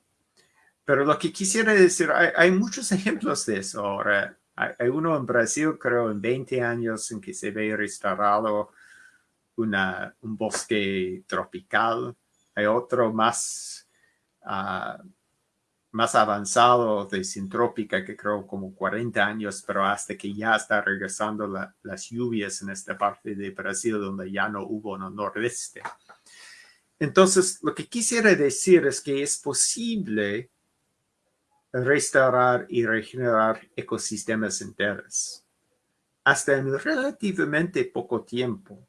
Pero lo que quisiera decir, hay, muchos ejemplos de eso ahora. Hay, uno en Brasil, creo, en 20 años, en que se ve restaurado una, un bosque tropical. Hay otro más más avanzado de sintrópica que creo como 40 años, pero hasta que ya está regresando las lluvias en esta parte de Brasil donde ya no hubo en el nordeste. Entonces, lo que quisiera decir es que es posible restaurar y regenerar ecosistemas enteros hasta en relativamente poco tiempo.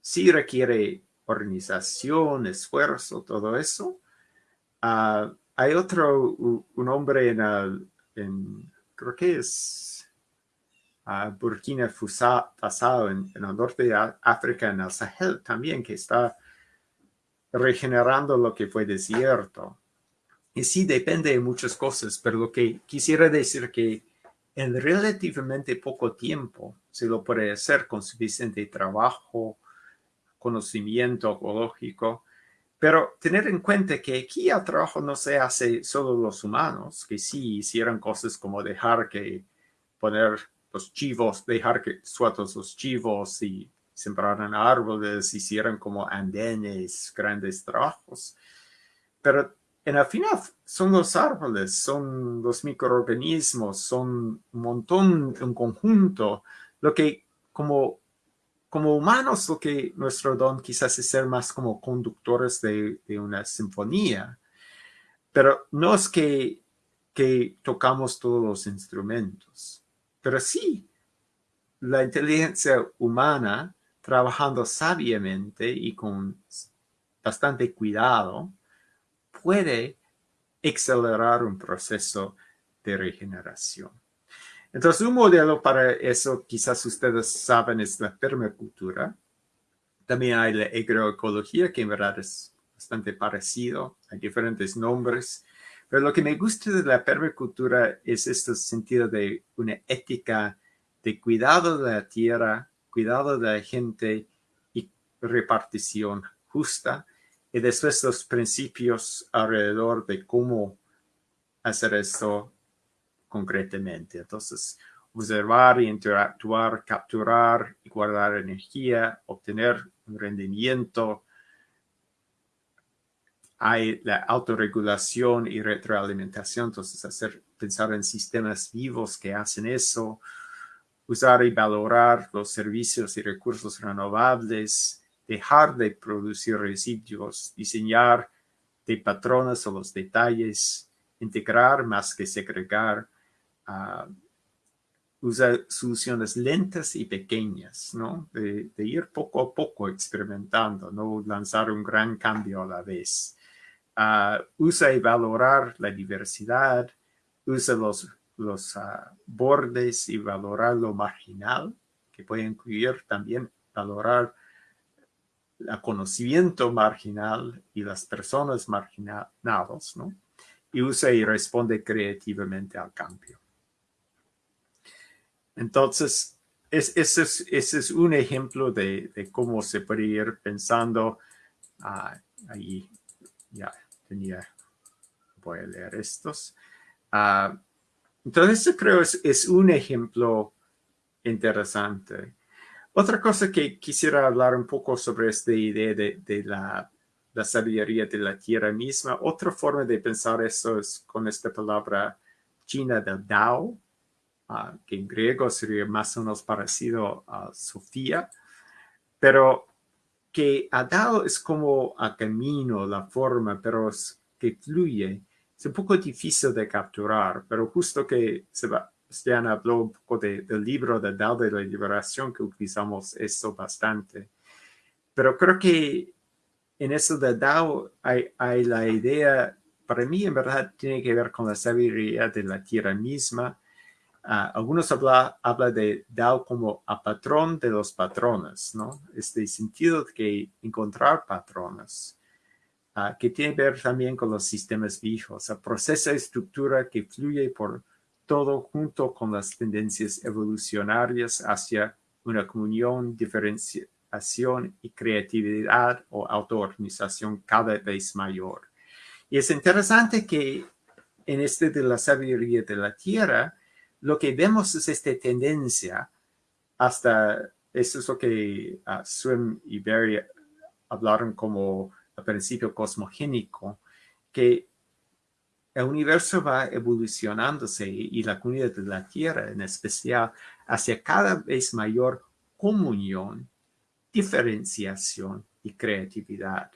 Sí requiere organización, esfuerzo, todo eso, Ah, hay otro, un hombre en, en creo que es uh, Burkina Faso, en, en, el norte de África, en el Sahel también, que está regenerando lo que fue desierto. Y sí, depende de muchas cosas, pero lo que quisiera decir que en relativamente poco tiempo se lo puede hacer con suficiente trabajo, conocimiento ecológico, pero tener en cuenta que aquí el trabajo no se hace solo los humanos, que sí hicieran cosas como dejar que poner los chivos, dejar que sueltos los chivos y sembraran árboles, hicieran como andenes, grandes trabajos. Pero en el final son los árboles, son los microorganismos, son un montón, un conjunto, lo que como como humanos lo que nuestro don quizás es ser más como conductores de, una sinfonía, pero no es que, que tocamos todos los instrumentos, pero sí la inteligencia humana trabajando sabiamente y con bastante cuidado puede acelerar un proceso de regeneración. Entonces, un modelo para eso, quizás ustedes saben, es la permacultura. También hay la agroecología, que en verdad es bastante parecido. Hay diferentes nombres. Pero lo que me gusta de la permacultura es este sentido de una ética de cuidado de la tierra, cuidado de la gente y repartición justa. Y después los principios alrededor de cómo hacer esto concretamente. Entonces, observar interactuar, capturar y guardar energía, obtener un rendimiento. Hay la autorregulación y retroalimentación, entonces hacer, pensar en sistemas vivos que hacen eso, usar y valorar los servicios y recursos renovables, dejar de producir residuos, diseñar de patrones o los detalles, integrar más que segregar, usar soluciones lentas y pequeñas, ¿no? De, ir poco a poco experimentando, no lanzar un gran cambio a la vez. usa y valorar la diversidad, usa los los ah, bordes y valorar lo marginal, que puede incluir también valorar el conocimiento marginal y las personas marginadas, ¿no? Y usa y responde creativamente al cambio. Entonces, ese es, un ejemplo de, cómo se puede ir pensando. Ah, ahí ya tenía, voy a leer estos. Ah, entonces, creo es, es un ejemplo interesante. Otra cosa que quisiera hablar un poco sobre esta idea de, la, sabiduría de la tierra misma. Otra forma de pensar eso es con esta palabra china del Dao, ah, que en griego sería más o menos parecido a Sofía, pero que a Dao es como a camino, la forma, pero es que fluye. Es un poco difícil de capturar, pero justo que se va, Stian habló un poco del libro de Dao de la Liberación, que utilizamos eso bastante. Pero creo que en eso de Dao hay, la idea, para mí en verdad tiene que ver con la sabiduría de la tierra misma. Ah, algunos hablan habla de Dao como a patrón de los patrones, ¿no? Este sentido de que encontrar patrones, uh, que tiene que ver también con los sistemas viejos, a proceso estructura que fluye por todo junto con las tendencias evolucionarias hacia una comunión, diferenciación y creatividad o autoorganización cada vez mayor. Y es interesante que en este de la sabiduría de la tierra, lo que vemos es esta tendencia hasta, eso es lo que uh, Swim y Barry hablaron como a principio cosmogénico, que el universo va evolucionándose y la comunidad de la Tierra en especial hacia cada vez mayor comunión, diferenciación y creatividad.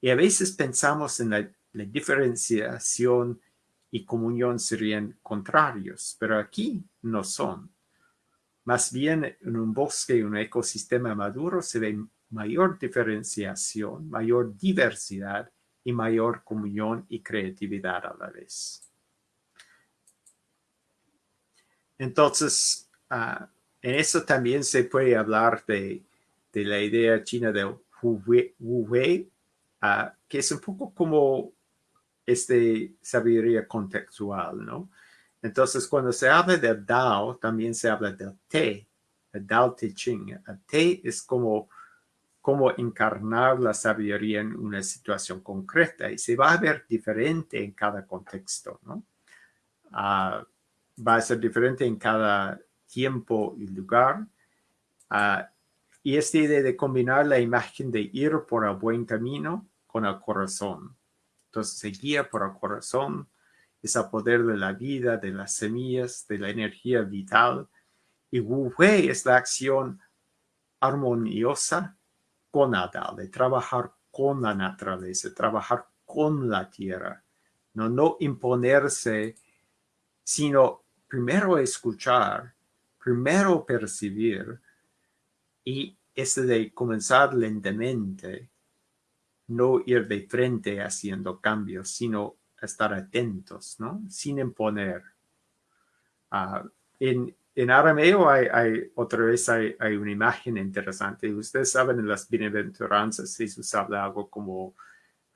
Y a veces pensamos en la, diferenciación y comunión serían contrarios, pero aquí no son. Más bien en un bosque, un ecosistema maduro, se ve mayor diferenciación, mayor diversidad y mayor comunión y creatividad a la vez. Entonces, ah, en eso también se puede hablar de, la idea china de Wu Wei, uh, que es un poco como este sabiduría contextual, ¿no? Entonces, cuando se habla del Dao, también se habla del Te, el Dao Te Ching. El Te es como cómo encarnar la sabiduría en una situación concreta y se va a ver diferente en cada contexto, ¿no? Ah, va a ser diferente en cada tiempo y lugar. Ah, y esta idea de combinar la imagen de ir por el buen camino con el corazón. Entonces se guía por el corazón, es el poder de la vida, de las semillas, de la energía vital. Y Wu Wei es la acción armoniosa con Nada, de trabajar con la naturaleza, trabajar con la tierra, no, no imponerse, sino primero escuchar, primero percibir y este de comenzar lentamente, no ir de frente haciendo cambios, sino estar atentos, ¿no? Sin imponer. Uh, en, en arameo hay, otra vez hay, una imagen interesante. Ustedes saben en las bienaventuranzas Jesús habla algo como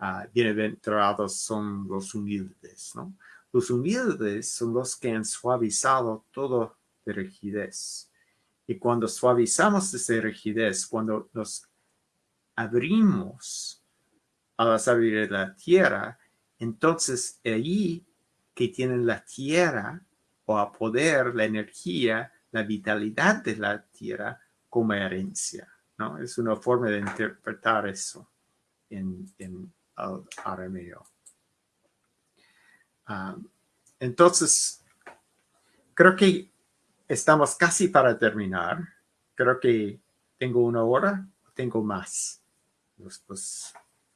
uh, bienaventurados son los humildes, ¿no? Los humildes son los que han suavizado todo de rigidez. Y cuando suavizamos esa rigidez, cuando nos abrimos a la sabiduría de la tierra, entonces allí que tienen la tierra a poder, la energía, la vitalidad de la tierra como herencia. ¿no? Es una forma de interpretar eso en, en el arameo. Ah, entonces, creo que estamos casi para terminar. Creo que tengo una hora, tengo más.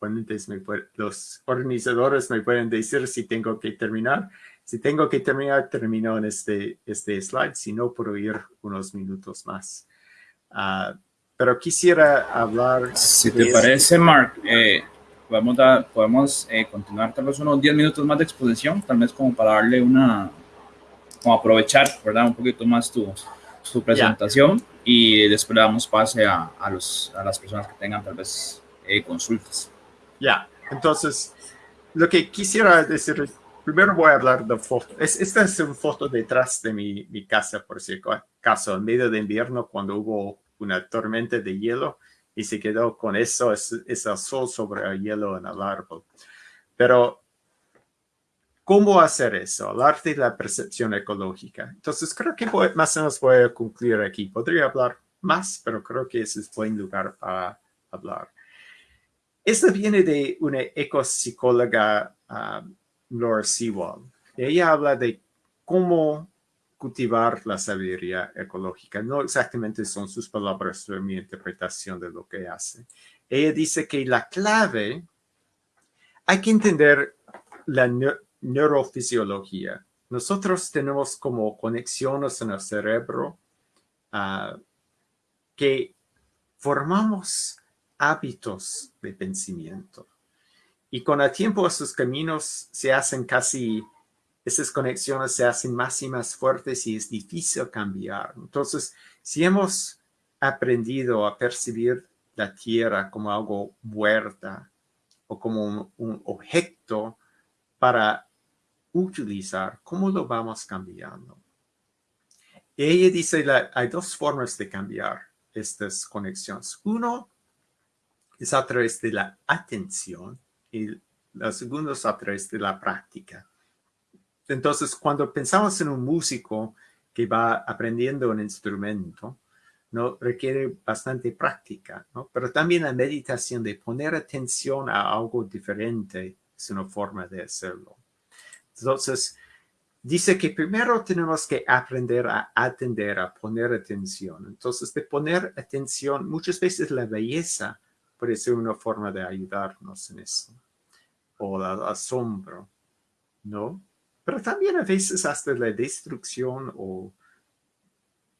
Los, los, los organizadores me pueden decir si tengo que terminar. Si tengo que terminar, termino en este, este slide, si no, puedo ir unos minutos más. Ah, pero quisiera hablar... Si te parece, Mark, eh, a, podemos eh, continuar tal vez unos 10 minutos más de exposición, tal vez como para darle una, como aprovechar, ¿verdad? Un poquito más tu, tu presentación y después le damos pase a, a, los, a las personas que tengan tal vez eh, consultas. Ya, entonces, lo que quisiera decir, primero voy a hablar de foto. Es, esta es una foto detrás de mi, mi casa, por si acaso, en medio de invierno, cuando hubo una tormenta de hielo y se quedó con eso, es, es el sol sobre el hielo en el árbol. Pero ¿Cómo hacer eso? El arte de la percepción ecológica. Entonces, creo que más o menos voy a concluir aquí. Podría hablar más, pero creo que ese es buen lugar para hablar. Esto viene de una ecopsicóloga, uh, Laura Sewell. Ella habla de cómo cultivar la sabiduría ecológica. No exactamente son sus palabras, pero mi interpretación de lo que hace. Ella dice que la clave, hay que entender la neurofisiología. Nosotros tenemos como conexiones en el cerebro uh, que formamos hábitos de pensamiento. Y con el tiempo esos caminos se hacen casi, esas conexiones se hacen más y más fuertes y es difícil cambiar. Entonces, si hemos aprendido a percibir la tierra como algo muerta o como un, un objeto para utilizar, ¿cómo lo vamos cambiando? Ella dice que hay dos formas de cambiar estas conexiones. Uno es a través de la atención y la segunda es a través de la práctica. Entonces, cuando pensamos en un músico que va aprendiendo un instrumento, ¿no? requiere bastante práctica, ¿no? pero también la meditación de poner atención a algo diferente es una forma de hacerlo. Entonces, dice que primero tenemos que aprender a atender, a poner atención. Entonces, de poner atención, muchas veces la belleza puede ser una forma de ayudarnos en eso. O el asombro, ¿no? Pero también a veces hasta la destrucción o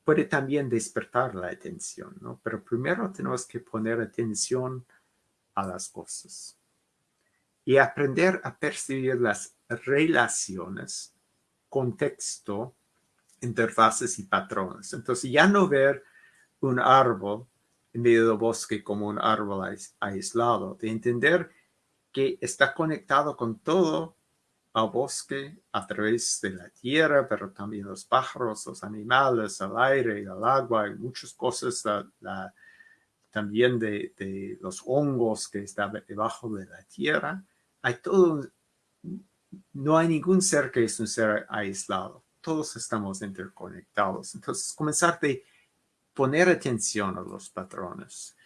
puede también despertar la atención, ¿no? Pero primero tenemos que poner atención a las cosas y aprender a percibir las relaciones, contexto, interfaces y patrones. Entonces ya no ver un árbol medio del bosque como un árbol aislado, de entender que está conectado con todo el bosque a través de la tierra, pero también los pájaros, los animales, el aire, el agua, y muchas cosas, también de, de, los hongos que están debajo de la tierra. Hay todo, no hay ningún ser que es un ser aislado. Todos estamos interconectados. Entonces, comenzar de poner atención a los patrones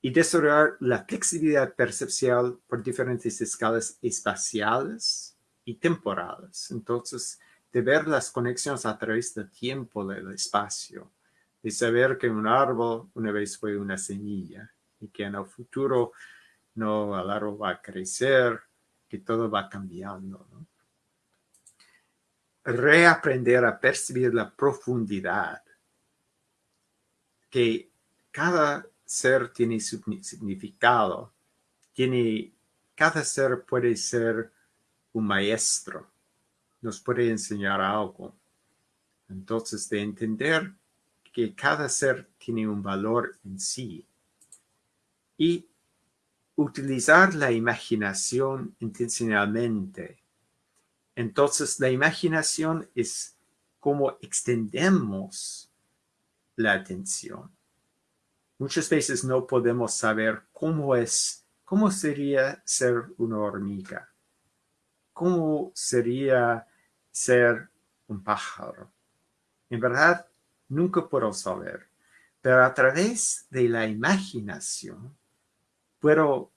y desarrollar la flexibilidad perceptual por diferentes escalas espaciales y temporales. Entonces, de ver las conexiones a través del tiempo del espacio, de saber que un árbol una vez fue una semilla y que en el futuro no, el árbol va a crecer, que todo va cambiando. Reaprender a percibir la profundidad que cada ser tiene significado, tiene, cada ser puede ser un maestro, nos puede enseñar algo. Entonces, de entender que cada ser tiene un valor en sí y utilizar la imaginación intencionalmente. Entonces, la imaginación es como extendemos la atención. Muchas veces no podemos saber cómo es, cómo sería ser una hormiga, cómo sería ser un pájaro. En verdad, nunca puedo saber, pero a través de la imaginación puedo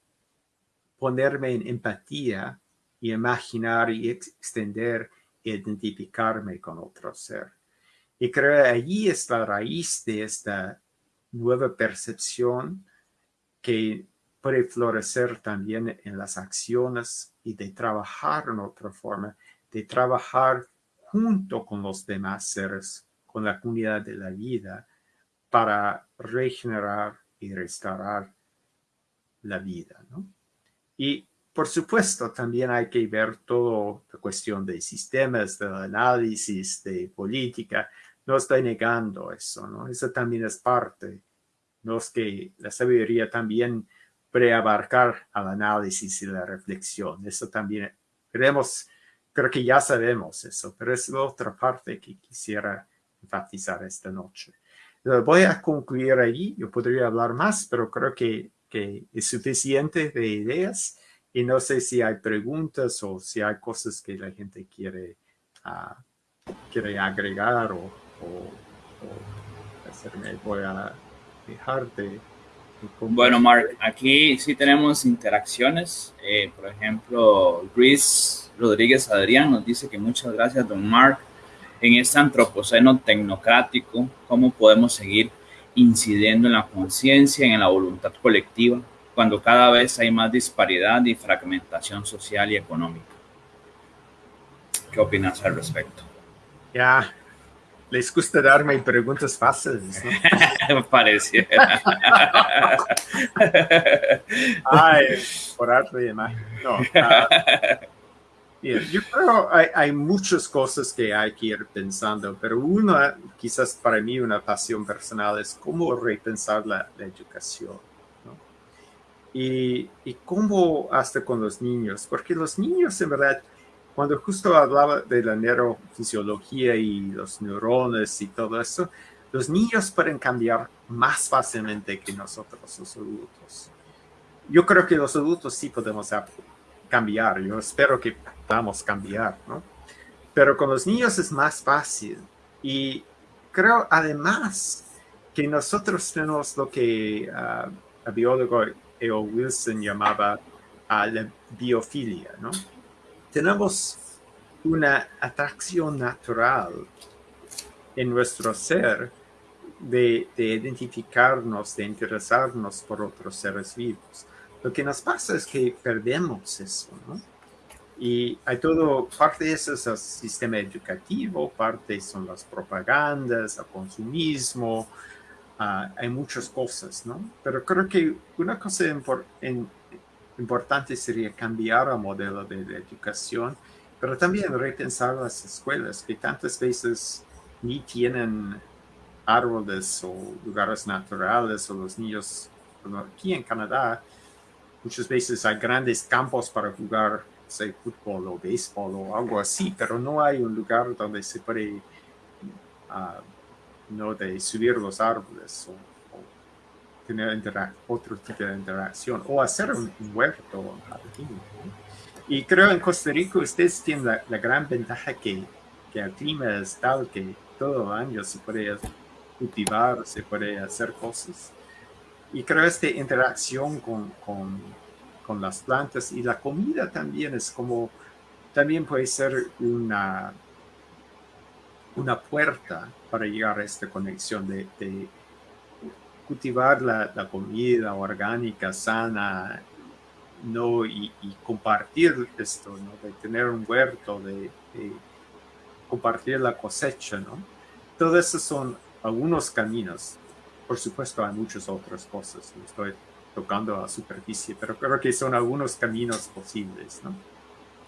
ponerme en empatía y imaginar y extender e identificarme con otro ser. Y creo que allí es la raíz de esta nueva percepción que puede florecer también en las acciones y de trabajar en otra forma, de trabajar junto con los demás seres, con la comunidad de la vida, para regenerar y restaurar la vida. ¿no? Y por supuesto, también hay que ver toda la cuestión de sistemas, de análisis, de política. No estoy negando eso, ¿no? Eso también es parte. No es que la sabiduría también preabarcar al análisis y la reflexión. Eso también queremos, creo que ya sabemos eso, pero es la otra parte que quisiera enfatizar esta noche. Voy a concluir ahí. Yo podría hablar más, pero creo que, que es suficiente de ideas. Y no sé si hay preguntas o si hay cosas que la gente quiere, uh, quiere agregar o, o, o hacerme. Voy a dejar de bueno, Mark, aquí sí tenemos interacciones. Eh, por ejemplo, Luis Rodríguez Adrián nos dice que muchas gracias, don Mark. En este antropoceno tecnocrático, ¿cómo podemos seguir incidiendo en la conciencia, en la voluntad colectiva, cuando cada vez hay más disparidad y fragmentación social y económica? ¿Qué opinas al respecto? Ya, les gusta darme preguntas fáciles, ¿no? Pareciera. Ay, por arte de imagen. No. Ah, yo creo que hay, muchas cosas que hay que ir pensando, pero una, quizás para mí una pasión personal es cómo repensar la, educación. ¿no? Y, y cómo hasta con los niños, porque los niños en verdad cuando justo hablaba de la neurofisiología y los neurones y todo eso, los niños pueden cambiar más fácilmente que nosotros los adultos. Yo creo que los adultos sí podemos cambiar, yo espero que podamos cambiar, ¿no? Pero con los niños es más fácil y creo además que nosotros tenemos lo que uh, el biólogo E.O. Wilson llamaba uh, la biofilia, ¿no? Tenemos una atracción natural en nuestro ser de, identificarnos, de interesarnos por otros seres vivos. Lo que nos pasa es que perdemos eso, ¿no? Y hay todo, parte de eso es el sistema educativo, parte son las propagandas, el consumismo, ah, hay muchas cosas, ¿no? Pero creo que una cosa en, importante sería cambiar el modelo de, educación, pero también repensar las escuelas, que tantas veces ni tienen árboles o lugares naturales, o los niños, aquí en Canadá, muchas veces hay grandes campos para jugar, sé, fútbol o béisbol o algo así, pero no hay un lugar donde se puede, ah, no, de subir los árboles tener otro tipo de interacción o hacer un, huerto un. Y creo en Costa Rica ustedes tienen la, gran ventaja que, que, el clima es tal que todo el año se puede cultivar, se puede hacer cosas. Y creo esta interacción con, con, con las plantas y la comida también es como, también puede ser una, una puerta para llegar a esta conexión de, de cultivar la, la, comida orgánica, sana, ¿no? Y, compartir esto, ¿no? De tener un huerto, de, compartir la cosecha, ¿no? Todo eso son algunos caminos. Por supuesto, hay muchas otras cosas. Estoy tocando a la superficie, pero creo que son algunos caminos posibles, ¿no?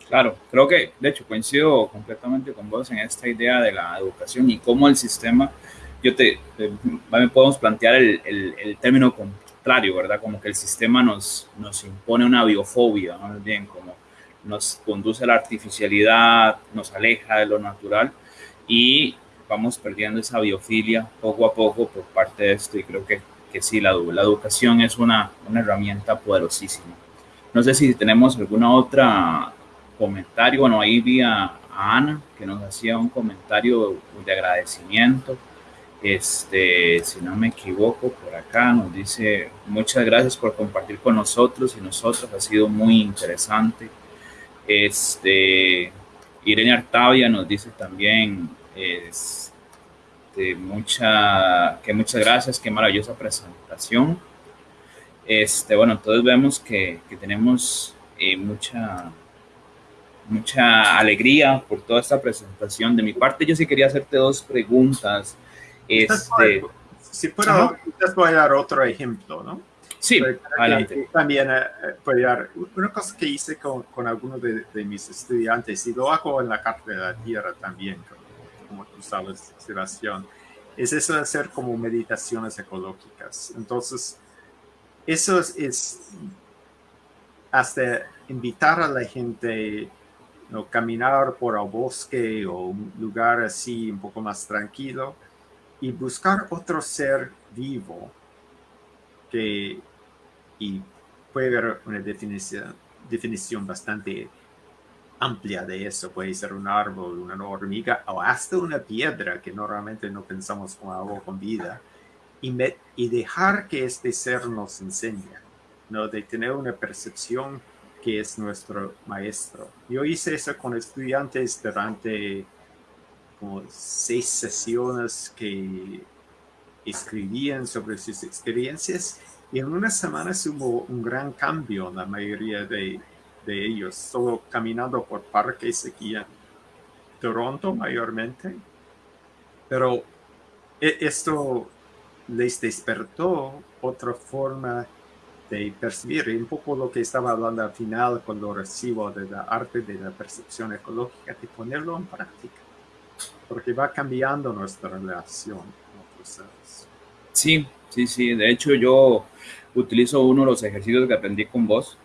Claro, creo que, de hecho, coincido completamente con vos en esta idea de la educación y cómo el sistema yo te, podemos plantear el, el, término contrario, ¿verdad? Como que el sistema nos, nos impone una biofobia, ¿no? Bien, como nos conduce a la artificialidad, nos aleja de lo natural y vamos perdiendo esa biofilia poco a poco por parte de esto y creo que, que sí, la, la educación es una, una herramienta poderosísima. No sé si tenemos alguna otra comentario, bueno, ahí vi a Ana que nos hacía un comentario de agradecimiento este, si no me equivoco, por acá nos dice, muchas gracias por compartir con nosotros y nosotros, ha sido muy interesante. Este, Irene Artavia nos dice también, este, mucha, que muchas gracias, qué maravillosa presentación. Este, bueno, entonces vemos que, que tenemos eh, mucha, mucha alegría por toda esta presentación. De mi parte, yo sí quería hacerte dos preguntas. Este, si puedo, voy a dar otro ejemplo, ¿no? Sí, adelante. también eh, puede dar una cosa que hice con, con algunos de, mis estudiantes y lo hago en la Carta de la Tierra también, como tú sabes, Sebastián, es eso de hacer como meditaciones ecológicas. Entonces, eso es, hasta invitar a la gente a caminar por el bosque o un lugar así un poco más tranquilo y buscar otro ser vivo que y puede haber una definición, definición bastante amplia de eso. Puede ser un árbol, una hormiga o hasta una piedra que normalmente no pensamos como algo con vida. Y, y dejar que este ser nos enseñe, ¿no? de tener una percepción que es nuestro maestro. Yo hice eso con estudiantes durante como seis sesiones que escribían sobre sus experiencias y en unas semanas hubo un gran cambio en la mayoría de, de ellos, solo caminando por parques aquí en Toronto mayormente. Pero e, esto les despertó otra forma de percibir, un poco lo que estaba hablando al final cuando recibo de la arte de la percepción ecológica, de ponerlo en práctica, porque va cambiando nuestra relación con otros seres. Sí, sí, sí, de hecho yo utilizo uno de los ejercicios que aprendí con vos.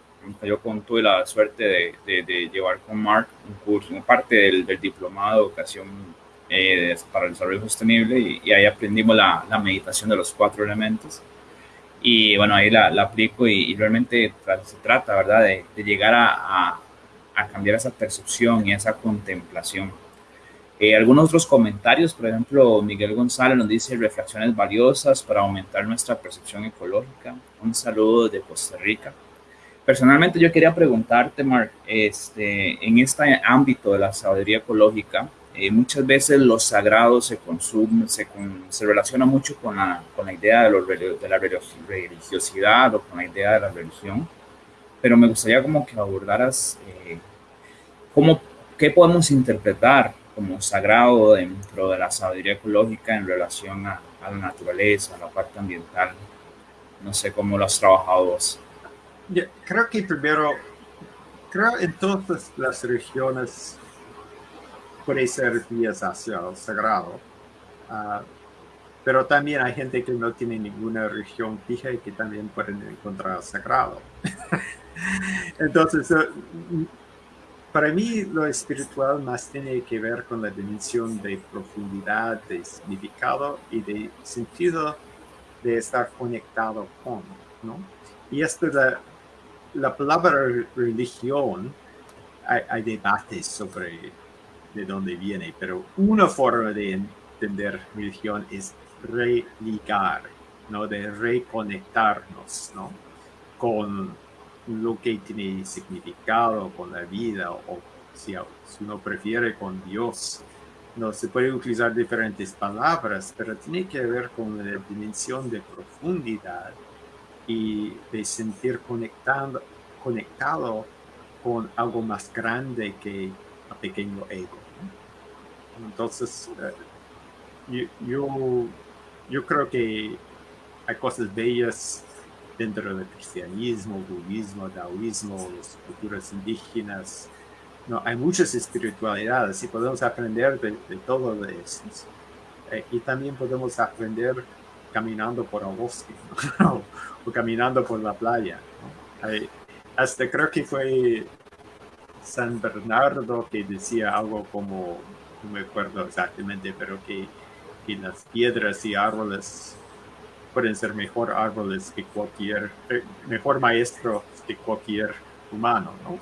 Yo con, tuve la suerte de, de, llevar con Mark un curso, parte del, diplomado de educación eh, para el desarrollo sostenible y, ahí aprendimos la, la, meditación de los cuatro elementos. Y bueno, ahí la, la aplico y, realmente se trata, ¿verdad?, de, de llegar a, a, a cambiar esa percepción y esa contemplación eh, algunos otros comentarios, por ejemplo, Miguel González nos dice reflexiones valiosas para aumentar nuestra percepción ecológica. Un saludo desde Costa Rica. Personalmente yo quería preguntarte, Mark, este, en este ámbito de la sabiduría ecológica, eh, muchas veces lo sagrado se consume, se, se relaciona mucho con la, con la idea de, de, la religiosidad o con la idea de la religión, pero me gustaría como que abordaras eh, cómo, qué podemos interpretar como sagrado dentro de la sabiduría ecológica en relación a, la naturaleza, a la parte ambiental. No sé cómo lo has trabajado vos. creo que primero, creo en todas las regiones puede ser vías hacia lo sagrado. Ah, pero también hay gente que no tiene ninguna región fija y que también pueden encontrar sagrado. Entonces, eh, para mí lo espiritual más tiene que ver con la dimensión de profundidad, de significado y de sentido de estar conectado con, ¿no? Y esto la, la palabra religión, hay, hay, debates sobre de dónde viene, pero una forma de entender religión es religar, ¿no? De reconectarnos, ¿no? Con lo que tiene significado con la vida o si, uno prefiere con Dios. No se puede utilizar diferentes palabras, pero tiene que ver con la dimensión de profundidad y de sentir conectado, conectado con algo más grande que el pequeño ego. Entonces, eh, yo, yo creo que hay cosas bellas dentro del cristianismo, budismo, taoísmo, las culturas indígenas. No, hay muchas espiritualidades y podemos aprender de, todo de eso. Eh, y también podemos aprender caminando por el bosque o caminando por la playa. hasta creo que fue San Bernardo que decía algo como, no me acuerdo exactamente, pero que, que las piedras y árboles pueden ser mejor árboles que cualquier, eh, mejor maestro que cualquier humano, ¿no?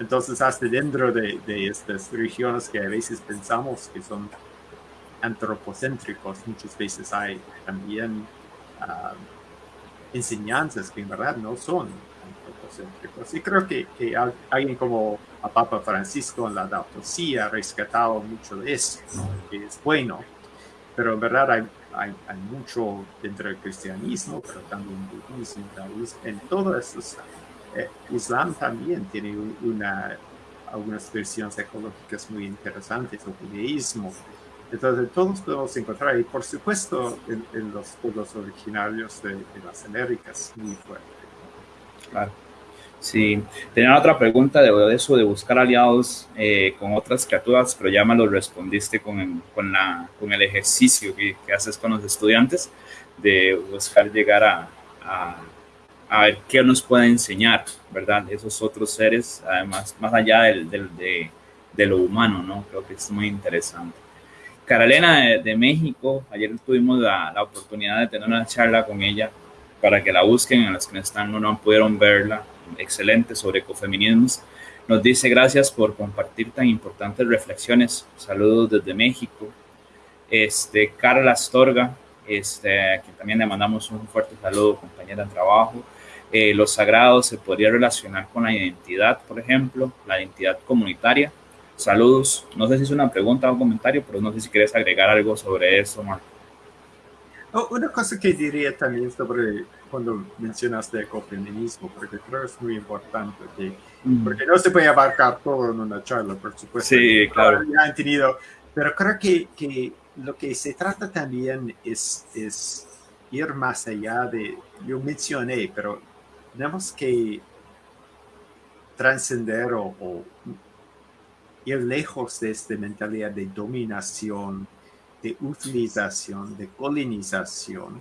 Entonces, hasta dentro de, de, estas regiones que a veces pensamos que son antropocéntricos, muchas veces hay también ah, enseñanzas que en verdad no son antropocéntricos. Y creo que, que alguien como a Papa Francisco en la autopsia ha rescatado mucho de eso, que es bueno, pero en verdad hay hay, mucho dentro del cristianismo, pero también budismo, en todo eso. Eh, Islam también tiene una, algunas versiones ecológicas muy interesantes, o judaísmo. Entonces, todos podemos encontrar, y por supuesto, en, los pueblos originarios de, las Américas, muy fuerte. Claro. Sí, tenía otra pregunta de eso de buscar aliados eh, con otras criaturas, pero ya me lo respondiste con, con, la, con el ejercicio que, que, haces con los estudiantes de buscar llegar a, a, a, ver qué nos puede enseñar, ¿verdad? Esos otros seres, además, más allá del, del de, de, lo humano, ¿no? Creo que es muy interesante. Carolina de, México, ayer tuvimos la, la, oportunidad de tener una charla con ella para que la busquen, en las que están no, no pudieron verla excelente sobre ecofeminismos. Nos dice gracias por compartir tan importantes reflexiones. Saludos desde México. Este, Carla Astorga, este, a quien también le mandamos un fuerte saludo, compañera de trabajo. Eh, lo sagrado se podría relacionar con la identidad, por ejemplo, la identidad comunitaria. Saludos. No sé si es una pregunta o un comentario, pero no sé si quieres agregar algo sobre eso, Marco. Oh, una cosa que diría también sobre cuando mencionaste ecofeminismo, porque creo que es muy importante, que, mm. porque no se puede abarcar todo en una charla, por supuesto. Sí, claro. Ya han tenido, pero creo que, que lo que se trata también es, es ir más allá de, yo mencioné, pero tenemos que trascender o, o ir lejos de esta mentalidad de dominación, de utilización, de colonización.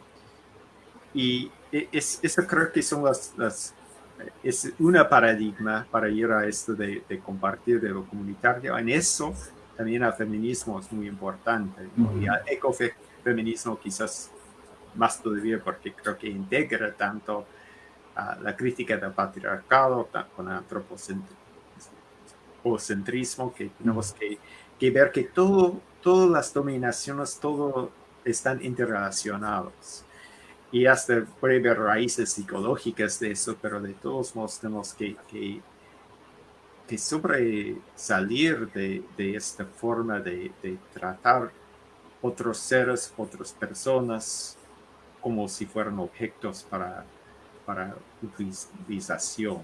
Y e, es, eso creo que son las, las es una paradigma para ir a esto de, de, compartir de lo comunitario. En eso también el feminismo es muy importante. Y el ecofeminismo quizás más todavía porque creo que integra tanto uh, la crítica del patriarcado con el antropocentrismo que tenemos que, que ver que todo, todas las dominaciones, todo están interrelacionados y hasta puede haber raíces psicológicas de eso, pero de todos modos tenemos que, que, que sobresalir de, de, esta forma de, de, tratar otros seres, otras personas, como si fueran objetos para, para utilización.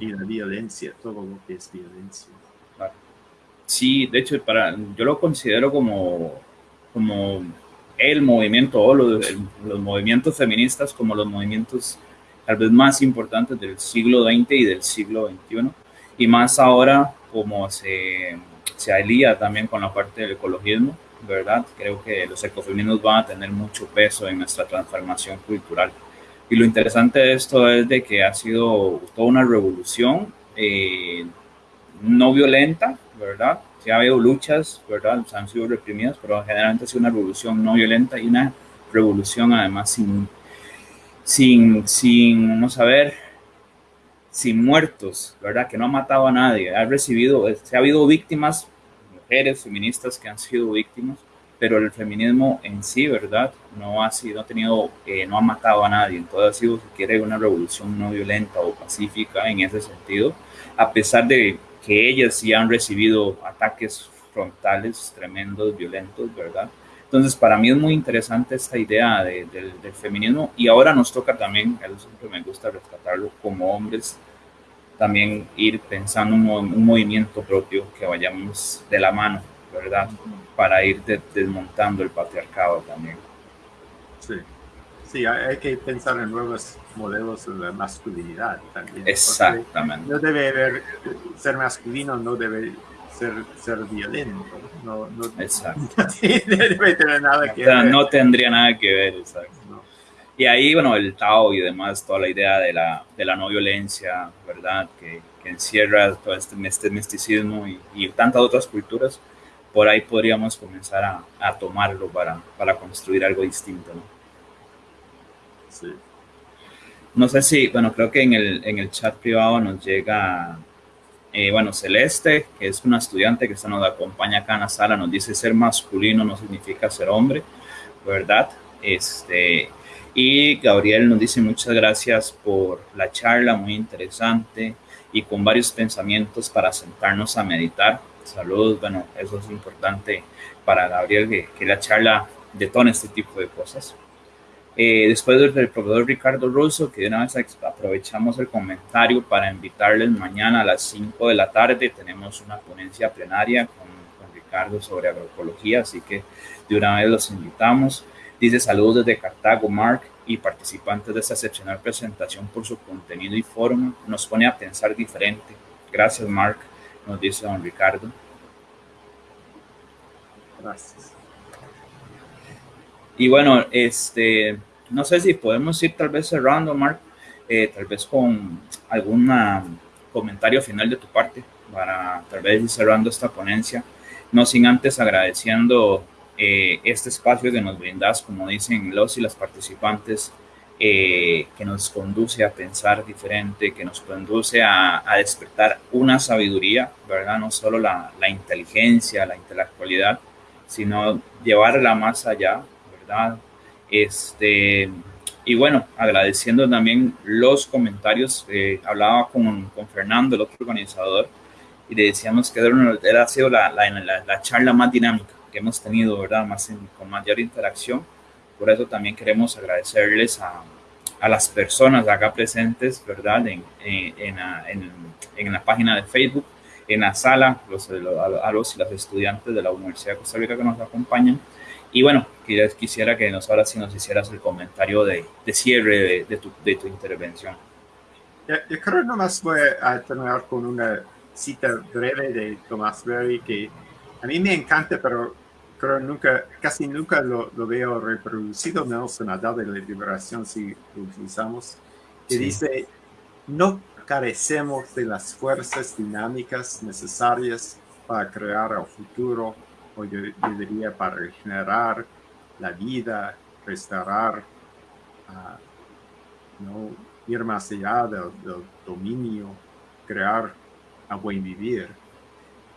Y la violencia, todo lo que es violencia. Sí, de hecho, para, yo lo considero como, como el movimiento o los, los, movimientos feministas como los movimientos tal vez más importantes del siglo XX y del siglo XXI, y más ahora como se, se alía también con la parte del ecologismo, ¿verdad? Creo que los ecofeminismos van a tener mucho peso en nuestra transformación cultural. Y lo interesante de esto es de que ha sido toda una revolución eh, no violenta, ¿verdad? Ha habido luchas, ¿verdad? han sido reprimidas, pero generalmente ha sido una revolución no violenta y una revolución además sin, sin, sin, vamos a ver, sin muertos, ¿verdad? Que no ha matado a nadie, ha recibido, se ha habido víctimas, mujeres feministas que han sido víctimas, pero el feminismo en sí, ¿verdad? No ha sido, no ha tenido, eh, no ha matado a nadie, entonces ha sido, si quiere, una revolución no violenta o pacífica en ese sentido, a pesar de que ellas sí han recibido ataques frontales tremendos, violentos, ¿verdad? Entonces, para mí es muy interesante esta idea de, del feminismo y ahora nos toca también, eso siempre me gusta rescatarlo como hombres, también ir pensando un, un movimiento propio que vayamos de la mano, ¿verdad? Para ir de, desmontando el patriarcado también. Sí. Sí, hay que pensar en nuevos modelos de masculinidad también. Exactamente. No debe haber, ser masculino no debe ser, ser violento. No, no, exacto. no debe tener nada que ver. No tendría nada que ver, exacto. Y ahí, bueno, el Tao y demás, toda la idea de la, de la no violencia, ¿verdad? Que, que encierra todo este, este misticismo y, y, tantas otras culturas, por ahí podríamos comenzar a, a tomarlo para, para construir algo distinto, ¿no? No sé si, bueno, creo que en el, en el chat privado nos llega, eh, bueno, Celeste, que es una estudiante que se nos acompaña acá en la sala, nos dice ser masculino no significa ser hombre, ¿verdad? Este, y Gabriel nos dice muchas gracias por la charla, muy interesante y con varios pensamientos para sentarnos a meditar. Saludos, bueno, eso es importante para Gabriel, que, que la charla detone este tipo de cosas. Eh, después del, profesor Ricardo Russo, que de una vez aprovechamos el comentario para invitarles mañana a las 5 de la tarde. Tenemos una ponencia plenaria con, con Ricardo sobre agroecología, así que de una vez los invitamos. Dice saludos desde Cartago, Mark, y participantes de esta excepcional presentación por su contenido y forma. Nos pone a pensar diferente. Gracias, Mark, nos dice don Ricardo. Gracias. Y bueno, este, no sé si podemos ir tal vez cerrando, Mark, eh, tal vez con algún comentario final de tu parte para tal vez ir cerrando esta ponencia, no sin antes agradeciendo eh, este espacio que nos brindas, como dicen los y las participantes, eh, que nos conduce a pensar diferente, que nos conduce a, despertar una sabiduría, ¿verdad? No solo la, la, inteligencia, la intelectualidad, sino llevarla más allá, ¿verdad? Este, y bueno, agradeciendo también los comentarios, eh, hablaba con, con Fernando, el otro organizador, y le decíamos que era, ha sido la, la, la charla más dinámica que hemos tenido, ¿verdad? Más con mayor interacción. Por eso también queremos agradecerles a, a las personas acá presentes, ¿verdad? En, en, en, en, la página de Facebook, en la sala, los, a los y las estudiantes de la Universidad de Costa Rica que nos acompañan. Y bueno, quisiera que nos ahora sí nos hicieras el comentario de, de cierre de, de, tu, de tu intervención. Yo, yo creo nomás voy a terminar con una cita breve de Thomas Berry que a mí me encanta, pero creo nunca, casi nunca lo, lo veo reproducido, menos en la edad de la liberación si lo utilizamos, que sí. dice, no carecemos de las fuerzas dinámicas necesarias para crear el futuro, o yo, yo diría para regenerar la vida, restaurar, uh, no ir más allá del, dominio, crear a buen vivir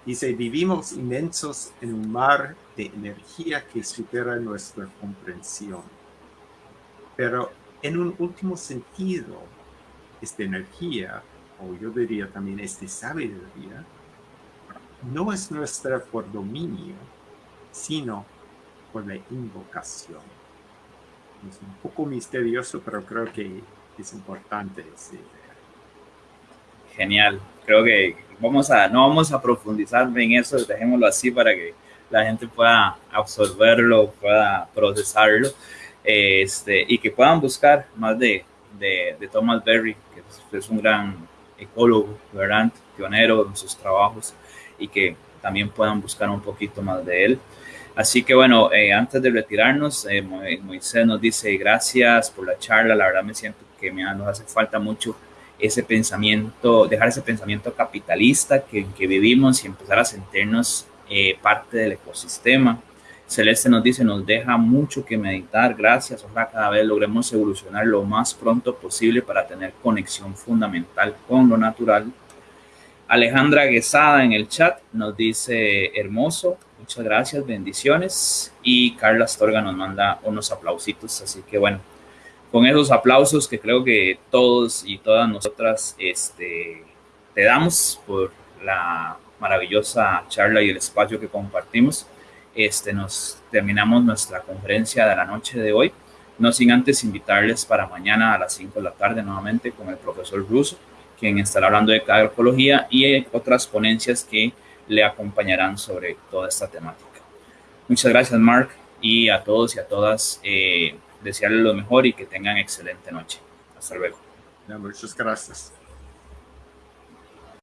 Dice, vivimos inmensos en un mar de energía que supera nuestra comprensión. Pero en un último sentido, esta energía, o yo diría también esta sabiduría, no es nuestra por dominio, sino por la invocación. Es un poco misterioso, pero creo que es importante Genial. Creo que vamos a, no vamos a profundizar en eso, dejémoslo así para que la gente pueda absorberlo, pueda procesarlo, este, y que puedan buscar más de, de, Thomas Berry, que es, un gran ecólogo, ¿verdad? pionero en sus trabajos, y que también puedan buscar un poquito más de él. Así que bueno, eh, antes de retirarnos, eh, Moisés nos dice gracias por la charla, la verdad me siento que me, nos hace falta mucho ese pensamiento, dejar ese pensamiento capitalista que, que vivimos y empezar a sentirnos eh, parte del ecosistema. Celeste nos dice, nos deja mucho que meditar, gracias, ojalá cada vez logremos evolucionar lo más pronto posible para tener conexión fundamental con lo natural. Alejandra Guesada en el chat nos dice, hermoso, muchas gracias, bendiciones. Y Carla Astorga nos manda unos aplausitos, así que bueno, con esos aplausos que creo que todos y todas nosotras este, te damos por la maravillosa charla y el espacio que compartimos. Este, nos terminamos nuestra conferencia de la noche de hoy, no sin antes invitarles para mañana a las 5 de la tarde nuevamente con el profesor Russo, quien estará hablando de agroecología y otras ponencias que le acompañarán sobre toda esta temática. Muchas gracias, Mark, y a todos y a todas. Eh, desearles lo mejor y que tengan excelente noche. Hasta luego. muchas gracias.